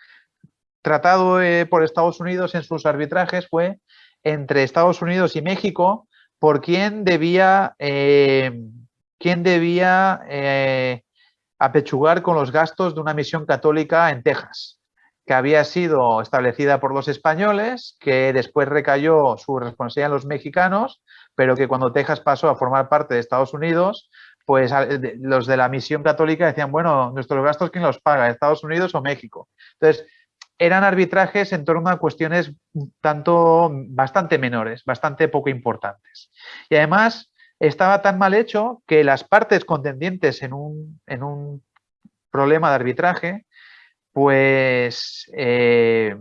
tratado eh, por Estados Unidos en sus arbitrajes fue entre Estados Unidos y México por quién debía eh, quién debía eh, apechugar con los gastos de una misión católica en Texas, que había sido establecida por los españoles, que después recayó su responsabilidad en los mexicanos, pero que cuando Texas pasó a formar parte de Estados Unidos, pues los de la misión católica decían, bueno, nuestros gastos, ¿quién los paga? ¿Estados Unidos o México? Entonces, eran arbitrajes en torno a cuestiones tanto bastante menores, bastante poco importantes. Y además, estaba tan mal hecho que las partes contendientes en un, problema de arbitraje, pues eh,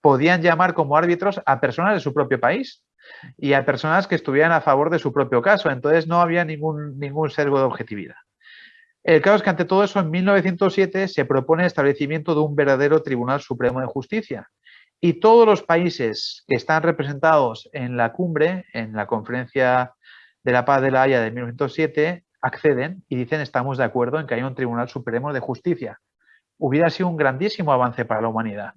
podían llamar como árbitros a personas de su propio país y a personas que estuvieran a favor de su propio caso. Entonces no había ningún, ningún sesgo de objetividad. El caso es que ante todo eso en 1907 se propone el establecimiento de un verdadero Tribunal Supremo de Justicia y todos los países que están representados en la cumbre, en la conferencia de la Paz de la Haya de 1907 acceden y dicen estamos de acuerdo en que haya un Tribunal Supremo de Justicia. Hubiera sido un grandísimo avance para la humanidad.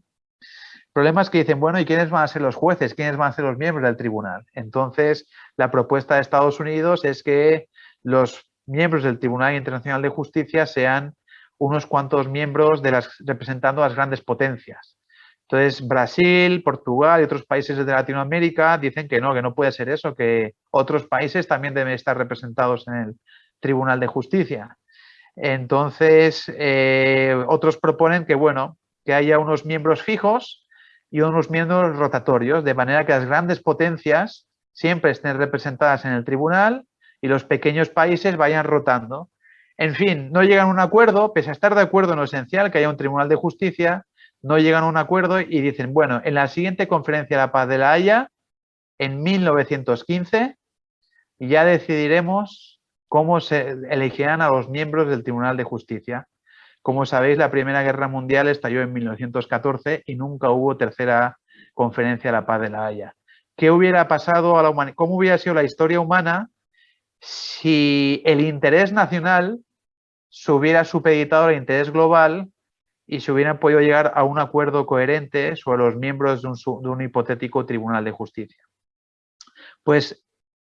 Problema es que dicen, bueno, ¿y quiénes van a ser los jueces? ¿Quiénes van a ser los miembros del tribunal? Entonces, la propuesta de Estados Unidos es que los miembros del Tribunal Internacional de Justicia sean unos cuantos miembros de las, representando a las grandes potencias. Entonces, Brasil, Portugal y otros países de Latinoamérica dicen que no, que no puede ser eso, que otros países también deben estar representados en el Tribunal de Justicia. Entonces, eh, otros proponen que, bueno, que haya unos miembros fijos y unos miembros rotatorios, de manera que las grandes potencias siempre estén representadas en el tribunal y los pequeños países vayan rotando. En fin, no llegan a un acuerdo, pese a estar de acuerdo en lo esencial, que haya un tribunal de justicia, no llegan a un acuerdo y dicen, bueno, en la siguiente conferencia de la paz de la Haya, en 1915, ya decidiremos cómo se elegirán a los miembros del Tribunal de Justicia. Como sabéis, la Primera Guerra Mundial estalló en 1914 y nunca hubo tercera conferencia de la paz de la Haya. ¿Qué hubiera pasado a la humanidad? ¿Cómo hubiera sido la historia humana si el interés nacional se hubiera supeditado al interés global y se hubieran podido llegar a un acuerdo coherente sobre los miembros de un, hipotético tribunal de justicia. Pues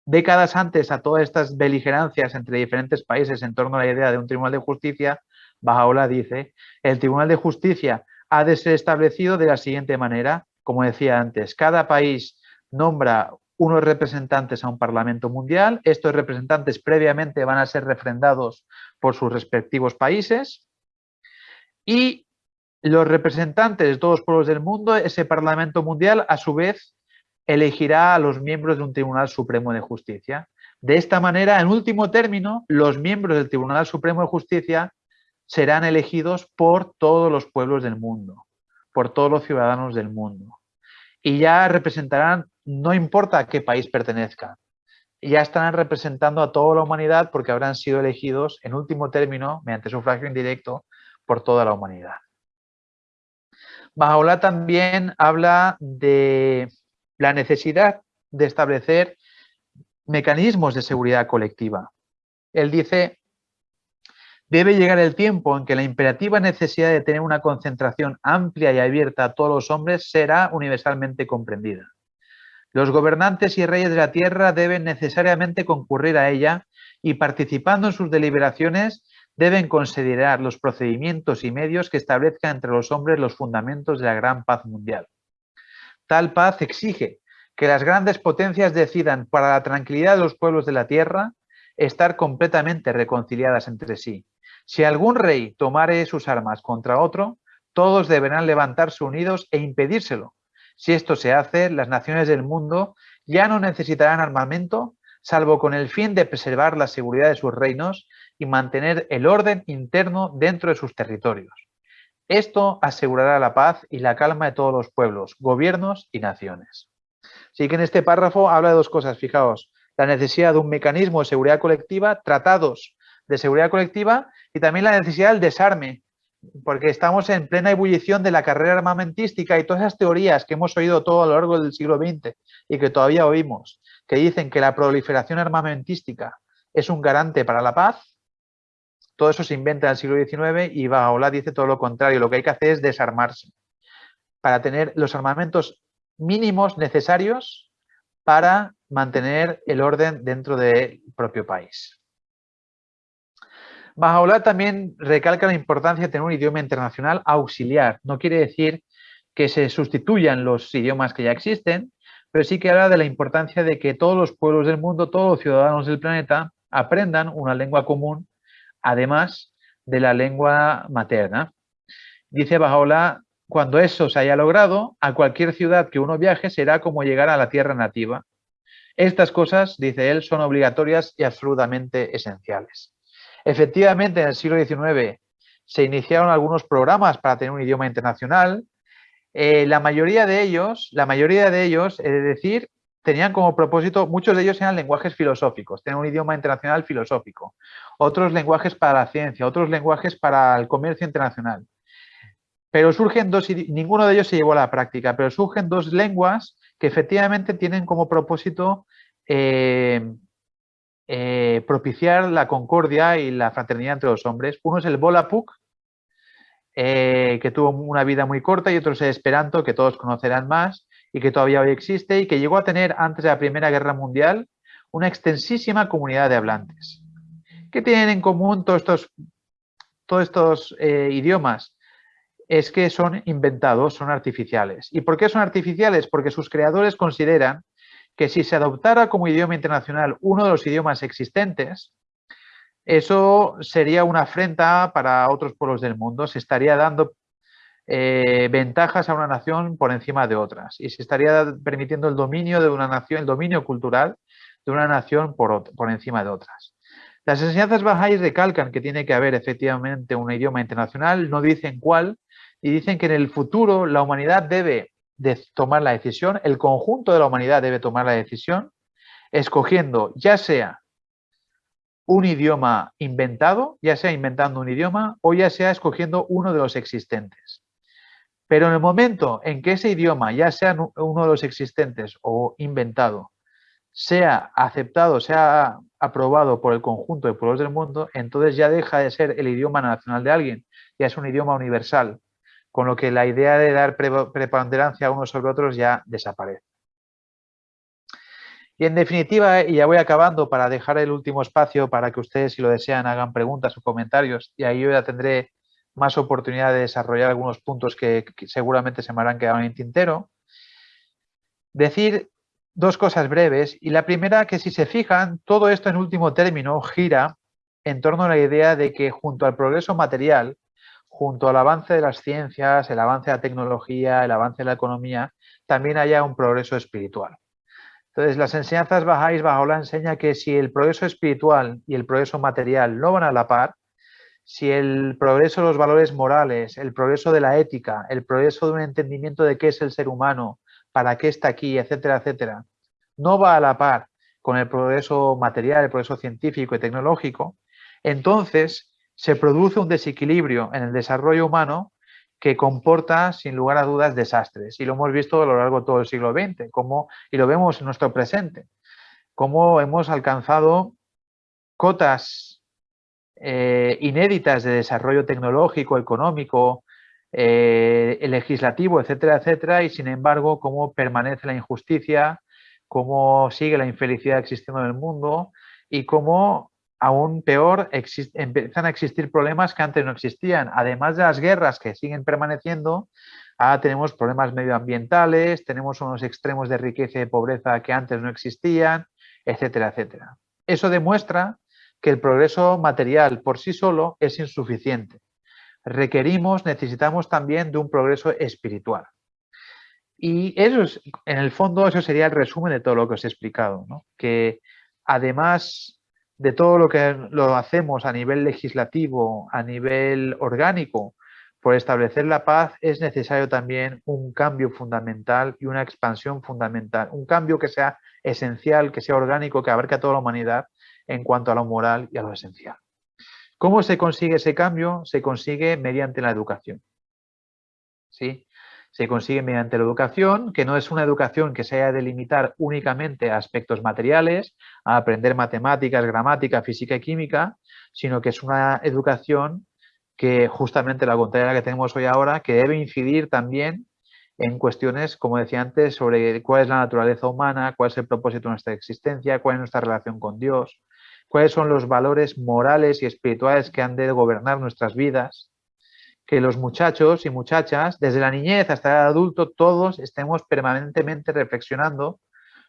décadas antes a todas estas beligerancias entre diferentes países en torno a la idea de un tribunal de justicia, Bajaola dice, el tribunal de justicia ha de ser establecido de la siguiente manera, como decía antes, cada país nombra unos representantes a un Parlamento Mundial, estos representantes previamente van a ser refrendados por sus respectivos países, y los representantes de todos los pueblos del mundo, ese Parlamento Mundial, a su vez, elegirá a los miembros de un Tribunal Supremo de Justicia. De esta manera, en último término, los miembros del Tribunal Supremo de Justicia serán elegidos por todos los pueblos del mundo, por todos los ciudadanos del mundo. Y ya representarán, no importa a qué país pertenezcan, ya estarán representando a toda la humanidad porque habrán sido elegidos, en último término, mediante sufragio indirecto, por toda la humanidad. Bajaola también habla de la necesidad de establecer mecanismos de seguridad colectiva. Él dice, Debe llegar el tiempo en que la imperativa necesidad de tener una concentración amplia y abierta a todos los hombres será universalmente comprendida. Los gobernantes y reyes de la tierra deben necesariamente concurrir a ella y participando en sus deliberaciones deben considerar los procedimientos y medios que establezcan entre los hombres los fundamentos de la gran paz mundial. Tal paz exige que las grandes potencias decidan para la tranquilidad de los pueblos de la tierra estar completamente reconciliadas entre sí. Si algún rey tomare sus armas contra otro, todos deberán levantarse unidos e impedírselo. Si esto se hace, las naciones del mundo ya no necesitarán armamento, salvo con el fin de preservar la seguridad de sus reinos y mantener el orden interno dentro de sus territorios. Esto asegurará la paz y la calma de todos los pueblos, gobiernos y naciones. Así que en este párrafo habla de dos cosas, fijaos, la necesidad de un mecanismo de seguridad colectiva, tratados de seguridad colectiva y también la necesidad del desarme, porque estamos en plena ebullición de la carrera armamentística y todas esas teorías que hemos oído todo a lo largo del siglo XX y que todavía oímos, que dicen que la proliferación armamentística es un garante para la paz, todo eso se inventa en el siglo XIX y Bajaola dice todo lo contrario, lo que hay que hacer es desarmarse para tener los armamentos mínimos necesarios para mantener el orden dentro del propio país. Bajaola también recalca la importancia de tener un idioma internacional auxiliar. No quiere decir que se sustituyan los idiomas que ya existen, pero sí que habla de la importancia de que todos los pueblos del mundo, todos los ciudadanos del planeta aprendan una lengua común, además de la lengua materna. Dice Bajaola, cuando eso se haya logrado, a cualquier ciudad que uno viaje será como llegar a la tierra nativa. Estas cosas, dice él, son obligatorias y absolutamente esenciales. Efectivamente, en el siglo XIX se iniciaron algunos programas para tener un idioma internacional. Eh, la mayoría de ellos, la mayoría de ellos, es decir, tenían como propósito, muchos de ellos eran lenguajes filosóficos, tener un idioma internacional filosófico, otros lenguajes para la ciencia, otros lenguajes para el comercio internacional. Pero surgen dos, ninguno de ellos se llevó a la práctica, pero surgen dos lenguas que efectivamente tienen como propósito eh, eh, propiciar la concordia y la fraternidad entre los hombres. Uno es el Volapuk, eh, que tuvo una vida muy corta, y otro es el Esperanto, que todos conocerán más y que todavía hoy existe y que llegó a tener antes de la Primera Guerra Mundial una extensísima comunidad de hablantes. ¿Qué tienen en común todos estos, todos estos eh, idiomas? Es que son inventados, son artificiales. ¿Y por qué son artificiales? Porque sus creadores consideran que si se adoptara como idioma internacional uno de los idiomas existentes, eso sería una afrenta para otros pueblos del mundo, se estaría dando eh, ventajas a una nación por encima de otras y se estaría permitiendo el dominio de una nación, el dominio cultural de una nación por, por encima de otras. Las enseñanzas bajáis recalcan que tiene que haber efectivamente un idioma internacional, no dicen cuál, y dicen que en el futuro la humanidad debe de tomar la decisión, el conjunto de la humanidad debe tomar la decisión, escogiendo ya sea un idioma inventado, ya sea inventando un idioma o ya sea escogiendo uno de los existentes. Pero en el momento en que ese idioma, ya sea uno de los existentes o inventado, sea aceptado, sea aprobado por el conjunto de pueblos del mundo, entonces ya deja de ser el idioma nacional de alguien, ya es un idioma universal, con lo que la idea de dar preponderancia unos sobre otros ya desaparece. Y en definitiva, y ya voy acabando para dejar el último espacio para que ustedes, si lo desean, hagan preguntas o comentarios, y ahí yo ya tendré más oportunidad de desarrollar algunos puntos que, seguramente se me habrán quedado en tintero. Decir dos cosas breves, y la primera que si se fijan, todo esto en último término gira en torno a la idea de que junto al progreso material, junto al avance de las ciencias, el avance de la tecnología, el avance de la economía, también haya un progreso espiritual. Entonces, las enseñanzas bajáis, la enseña que si el progreso espiritual y el progreso material no van a la par, si el progreso de los valores morales, el progreso de la ética, el progreso de un entendimiento de qué es el ser humano, para qué está aquí, etcétera, etcétera, no va a la par con el progreso material, el progreso científico y tecnológico, entonces se produce un desequilibrio en el desarrollo humano que comporta, sin lugar a dudas, desastres. Y lo hemos visto a lo largo de todo el siglo XX, como, y lo vemos en nuestro presente, cómo hemos alcanzado cotas eh, inéditas de desarrollo tecnológico, económico, eh, legislativo, etcétera, etcétera, y sin embargo, cómo permanece la injusticia, cómo sigue la infelicidad existiendo en el mundo y cómo, aún peor, empiezan a existir problemas que antes no existían. Además de las guerras que siguen permaneciendo, ahora tenemos problemas medioambientales, tenemos unos extremos de riqueza y pobreza que antes no existían, etcétera, etcétera. Eso demuestra que el progreso material por sí solo es insuficiente. Requerimos, necesitamos también de un progreso espiritual. Y eso es, en el fondo, eso sería el resumen de todo lo que os he explicado, que además de todo lo que lo hacemos a nivel legislativo, a nivel orgánico, por establecer la paz es necesario también un cambio fundamental y una expansión fundamental, un cambio que sea esencial, que sea orgánico, que abarque a toda la humanidad en cuanto a lo moral y a lo esencial. ¿Cómo se consigue ese cambio? Se consigue mediante la educación. ¿Sí? Se consigue mediante la educación, que no es una educación que se haya de limitar únicamente a aspectos materiales, a aprender matemáticas, gramática, física y química, sino que es una educación que justamente la contraria que tenemos hoy ahora, que debe incidir también en cuestiones, como decía antes, sobre cuál es la naturaleza humana, cuál es el propósito de nuestra existencia, cuál es nuestra relación con Dios, cuáles son los valores morales y espirituales que han de gobernar nuestras vidas, que los muchachos y muchachas, desde la niñez hasta el adulto, todos estemos permanentemente reflexionando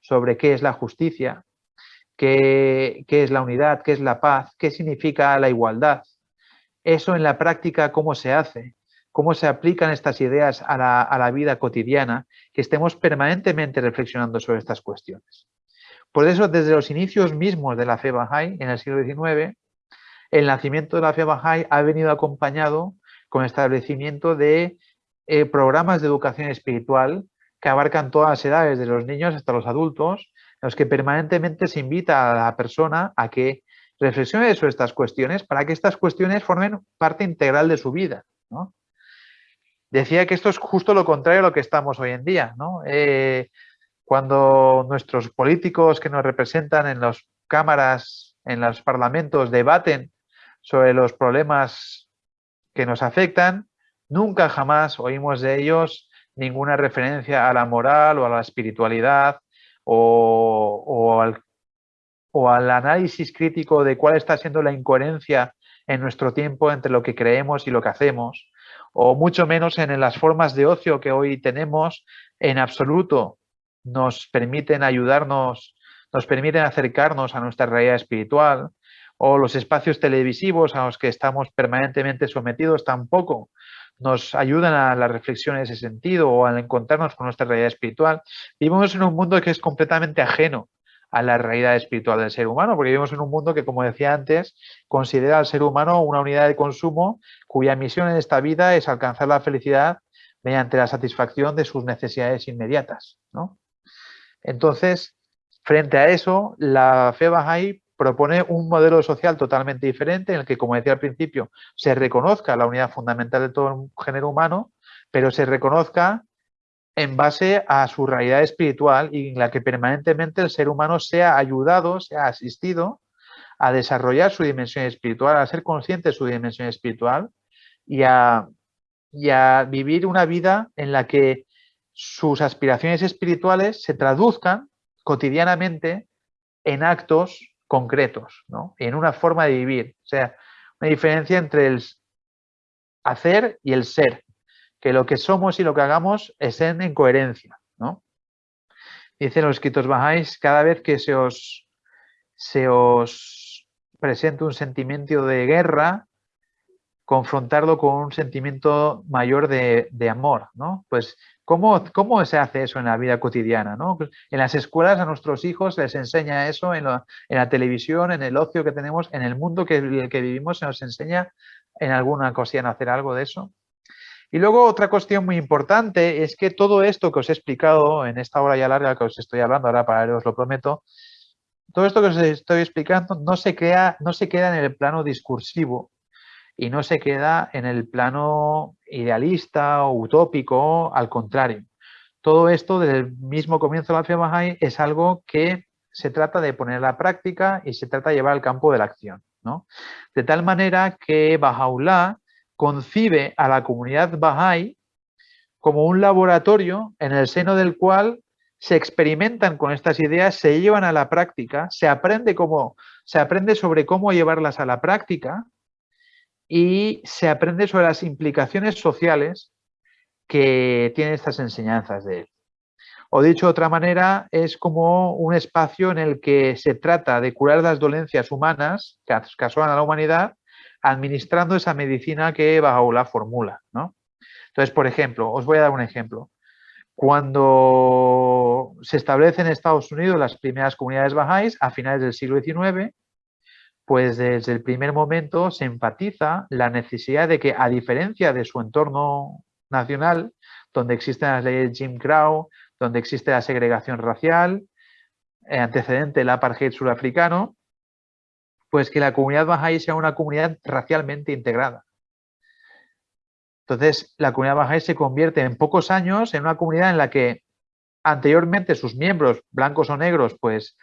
sobre qué es la justicia, qué, qué es la unidad, qué es la paz, qué significa la igualdad, eso en la práctica, ¿cómo se hace? ¿Cómo se aplican estas ideas a la, vida cotidiana? Que estemos permanentemente reflexionando sobre estas cuestiones. Por eso, desde los inicios mismos de la fe Bahá'í, en el siglo XIX, el nacimiento de la fe Bahá'í ha venido acompañado con establecimiento de eh, programas de educación espiritual que abarcan todas las edades, desde los niños hasta los adultos, en los que permanentemente se invita a la persona a que reflexione sobre estas cuestiones para que estas cuestiones formen parte integral de su vida. Decía que esto es justo lo contrario a lo que estamos hoy en día. Eh, cuando nuestros políticos que nos representan en las cámaras, en los parlamentos, debaten sobre los problemas que nos afectan, nunca jamás oímos de ellos ninguna referencia a la moral o a la espiritualidad o, o al o al análisis crítico de cuál está siendo la incoherencia en nuestro tiempo entre lo que creemos y lo que hacemos, o mucho menos en las formas de ocio que hoy tenemos, en absoluto. Nos permiten ayudarnos, nos permiten acercarnos a nuestra realidad espiritual, o los espacios televisivos a los que estamos permanentemente sometidos tampoco nos ayudan a la reflexión en ese sentido o al encontrarnos con nuestra realidad espiritual. Vivimos en un mundo que es completamente ajeno a la realidad espiritual del ser humano, porque vivimos en un mundo que, como decía antes, considera al ser humano una unidad de consumo cuya misión en esta vida es alcanzar la felicidad mediante la satisfacción de sus necesidades inmediatas. Entonces, frente a eso, la fe Bahá'í propone un modelo social totalmente diferente en el que, como decía al principio, se reconozca la unidad fundamental de todo el género humano, pero se reconozca en base a su realidad espiritual y en la que permanentemente el ser humano sea ayudado, sea asistido a desarrollar su dimensión espiritual, a ser consciente de su dimensión espiritual y a, vivir una vida en la que sus aspiraciones espirituales se traduzcan cotidianamente en actos concretos, ¿no? en una forma de vivir. O sea, una diferencia entre el hacer y el ser que lo que somos y lo que hagamos estén en coherencia. ¿no? Dicen los escritos bajáis, cada vez que se os, se os presenta un sentimiento de guerra, confrontarlo con un sentimiento mayor de, amor. ¿no? Pues, ¿cómo, ¿cómo, se hace eso en la vida cotidiana? ¿no? En las escuelas a nuestros hijos les enseña eso, en, la televisión, en el ocio que tenemos, en el mundo que, que vivimos, se nos enseña en alguna ocasión hacer algo de eso. Y luego otra cuestión muy importante es que todo esto que os he explicado en esta hora ya larga que os estoy hablando, ahora para os lo prometo, todo esto que os estoy explicando no se, no se queda en el plano discursivo y no se queda en el plano idealista o utópico, al contrario. Todo esto desde el mismo comienzo de la Fe es algo que se trata de poner a la práctica y se trata de llevar al campo de la acción. ¿no? De tal manera que Bahá'u'lláh concibe a la comunidad Bahá'í como un laboratorio en el seno del cual se experimentan con estas ideas, se llevan a la práctica, se aprende, cómo, se aprende sobre cómo llevarlas a la práctica y se aprende sobre las implicaciones sociales que tienen estas enseñanzas de él. O dicho de otra manera, es como un espacio en el que se trata de curar las dolencias humanas que asolan a la humanidad, administrando esa medicina que Bahá'u'lláh formula. ¿no? Entonces, por ejemplo, os voy a dar un ejemplo. Cuando se establecen en Estados Unidos las primeras comunidades bajáis a finales del siglo XIX, pues desde el primer momento se enfatiza la necesidad de que, a diferencia de su entorno nacional, donde existen las leyes Jim Crow, donde existe la segregación racial, eh, antecedente del apartheid surafricano, pues que la comunidad bahá'í sea una comunidad racialmente integrada. Entonces, la comunidad bahá'í se convierte en pocos años en una comunidad en la que anteriormente sus miembros, blancos o negros, pues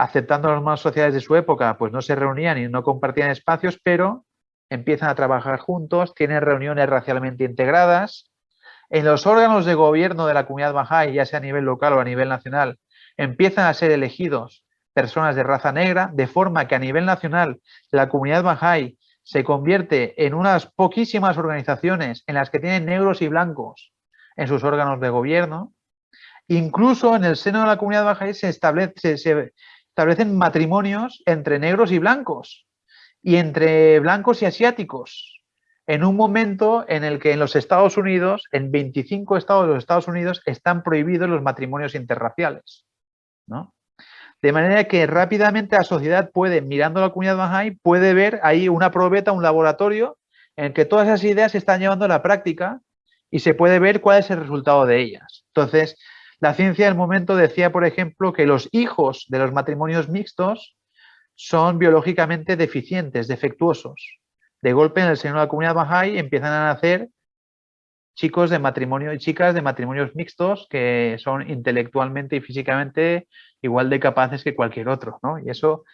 aceptando las normas sociales de su época, pues no se reunían y no compartían espacios, pero empiezan a trabajar juntos, tienen reuniones racialmente integradas. En los órganos de gobierno de la comunidad bahá'í, ya sea a nivel local o a nivel nacional, empiezan a ser elegidos personas de raza negra, de forma que a nivel nacional la comunidad bahá'í se convierte en unas poquísimas organizaciones en las que tienen negros y blancos en sus órganos de gobierno, incluso en el seno de la comunidad baja se, establece, se establecen matrimonios entre negros y blancos y entre blancos y asiáticos en un momento en el que en los Estados Unidos, en 25 estados de los Estados Unidos, están prohibidos los matrimonios interraciales. ¿no? De manera que rápidamente la sociedad puede, mirando la comunidad Bahá'í, puede ver ahí una probeta, un laboratorio, en que todas esas ideas se están llevando a la práctica y se puede ver cuál es el resultado de ellas. Entonces, la ciencia del momento decía, por ejemplo, que los hijos de los matrimonios mixtos son biológicamente deficientes, defectuosos. De golpe, en el seno de la comunidad Bahá'í empiezan a nacer chicos de matrimonio y chicas de matrimonios mixtos que son intelectualmente y físicamente igual de capaces que cualquier otro, ¿no? Y eso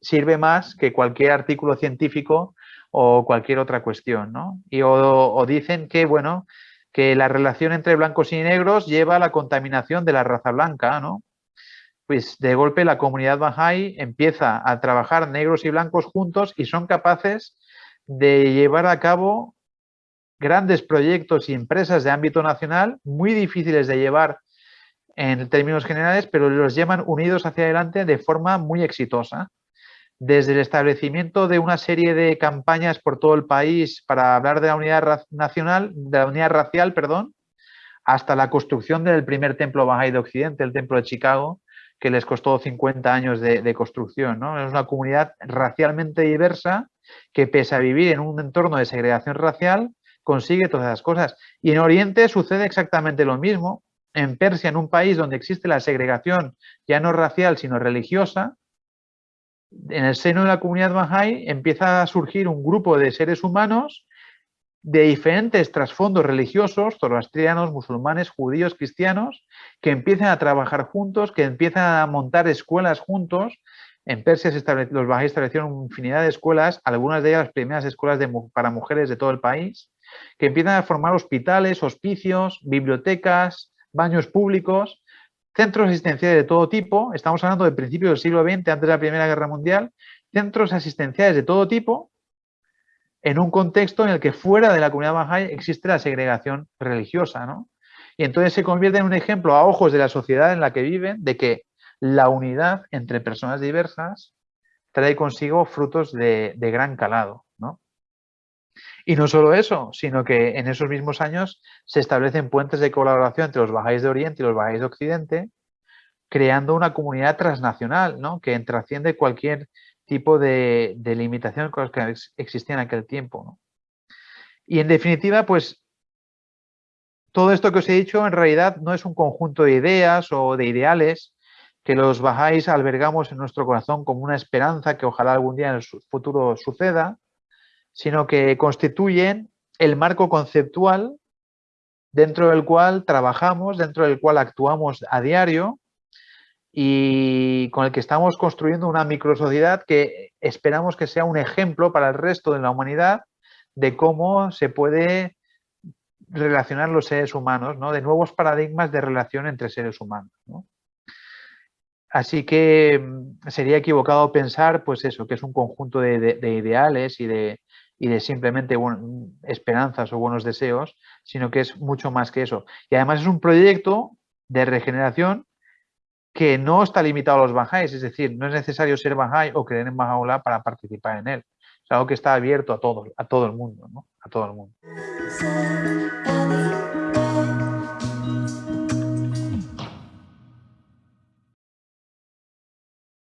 sirve más que cualquier artículo científico o cualquier otra cuestión, ¿no? Y o, dicen que, bueno, que la relación entre blancos y negros lleva a la contaminación de la raza blanca, ¿no? Pues de golpe la comunidad Bahá'í empieza a trabajar negros y blancos juntos y son capaces de llevar a cabo grandes proyectos y empresas de ámbito nacional muy difíciles de llevar en términos generales, pero los llevan unidos hacia adelante de forma muy exitosa. Desde el establecimiento de una serie de campañas por todo el país para hablar de la unidad nacional, de la unidad racial, perdón, hasta la construcción del primer templo Bahá'í de Occidente, el templo de Chicago, que les costó 50 años de, construcción. Es una comunidad racialmente diversa que pese a vivir en un entorno de segregación racial, consigue todas esas cosas. Y en Oriente sucede exactamente lo mismo. En Persia, en un país donde existe la segregación ya no racial, sino religiosa, en el seno de la comunidad Bahá'í empieza a surgir un grupo de seres humanos de diferentes trasfondos religiosos, zoroastrianos, musulmanes, judíos, cristianos, que empiezan a trabajar juntos, que empiezan a montar escuelas juntos. En Persia se los Bahá'í establecieron infinidad de escuelas, algunas de ellas las primeras escuelas para mujeres de todo el país, que empiezan a formar hospitales, hospicios, bibliotecas, baños públicos, centros asistenciales de todo tipo, estamos hablando del principio del siglo XX, antes de la Primera Guerra Mundial, centros asistenciales de todo tipo, en un contexto en el que fuera de la comunidad Bahá'í existe la segregación religiosa, ¿no? Y entonces se convierte en un ejemplo a ojos de la sociedad en la que viven de que la unidad entre personas diversas trae consigo frutos de, gran calado. Y no solo eso, sino que en esos mismos años se establecen puentes de colaboración entre los bajáis de Oriente y los bajáis de Occidente, creando una comunidad transnacional, ¿no? que trasciende cualquier tipo de, limitación con las que existía en aquel tiempo. Y en definitiva, pues todo esto que os he dicho en realidad no es un conjunto de ideas o de ideales que los bajáis albergamos en nuestro corazón como una esperanza que ojalá algún día en el futuro suceda, sino que constituyen el marco conceptual dentro del cual trabajamos, dentro del cual actuamos a diario y con el que estamos construyendo una microsociedad que esperamos que sea un ejemplo para el resto de la humanidad de cómo se puede relacionar los seres humanos, ¿no? de nuevos paradigmas de relación entre seres humanos. Así que mm, sería equivocado pensar, pues eso, que es un conjunto de, ideales y de, de simplemente esperanzas o buenos deseos, sino que es mucho más que eso. Y además es un proyecto de regeneración que no está limitado a los Bahá'ís, es decir, no es necesario ser Bahá'í o creer en Baha'u'llah para participar en él. Es algo que está abierto a todo, a todo el mundo, ¿no? A todo el mundo.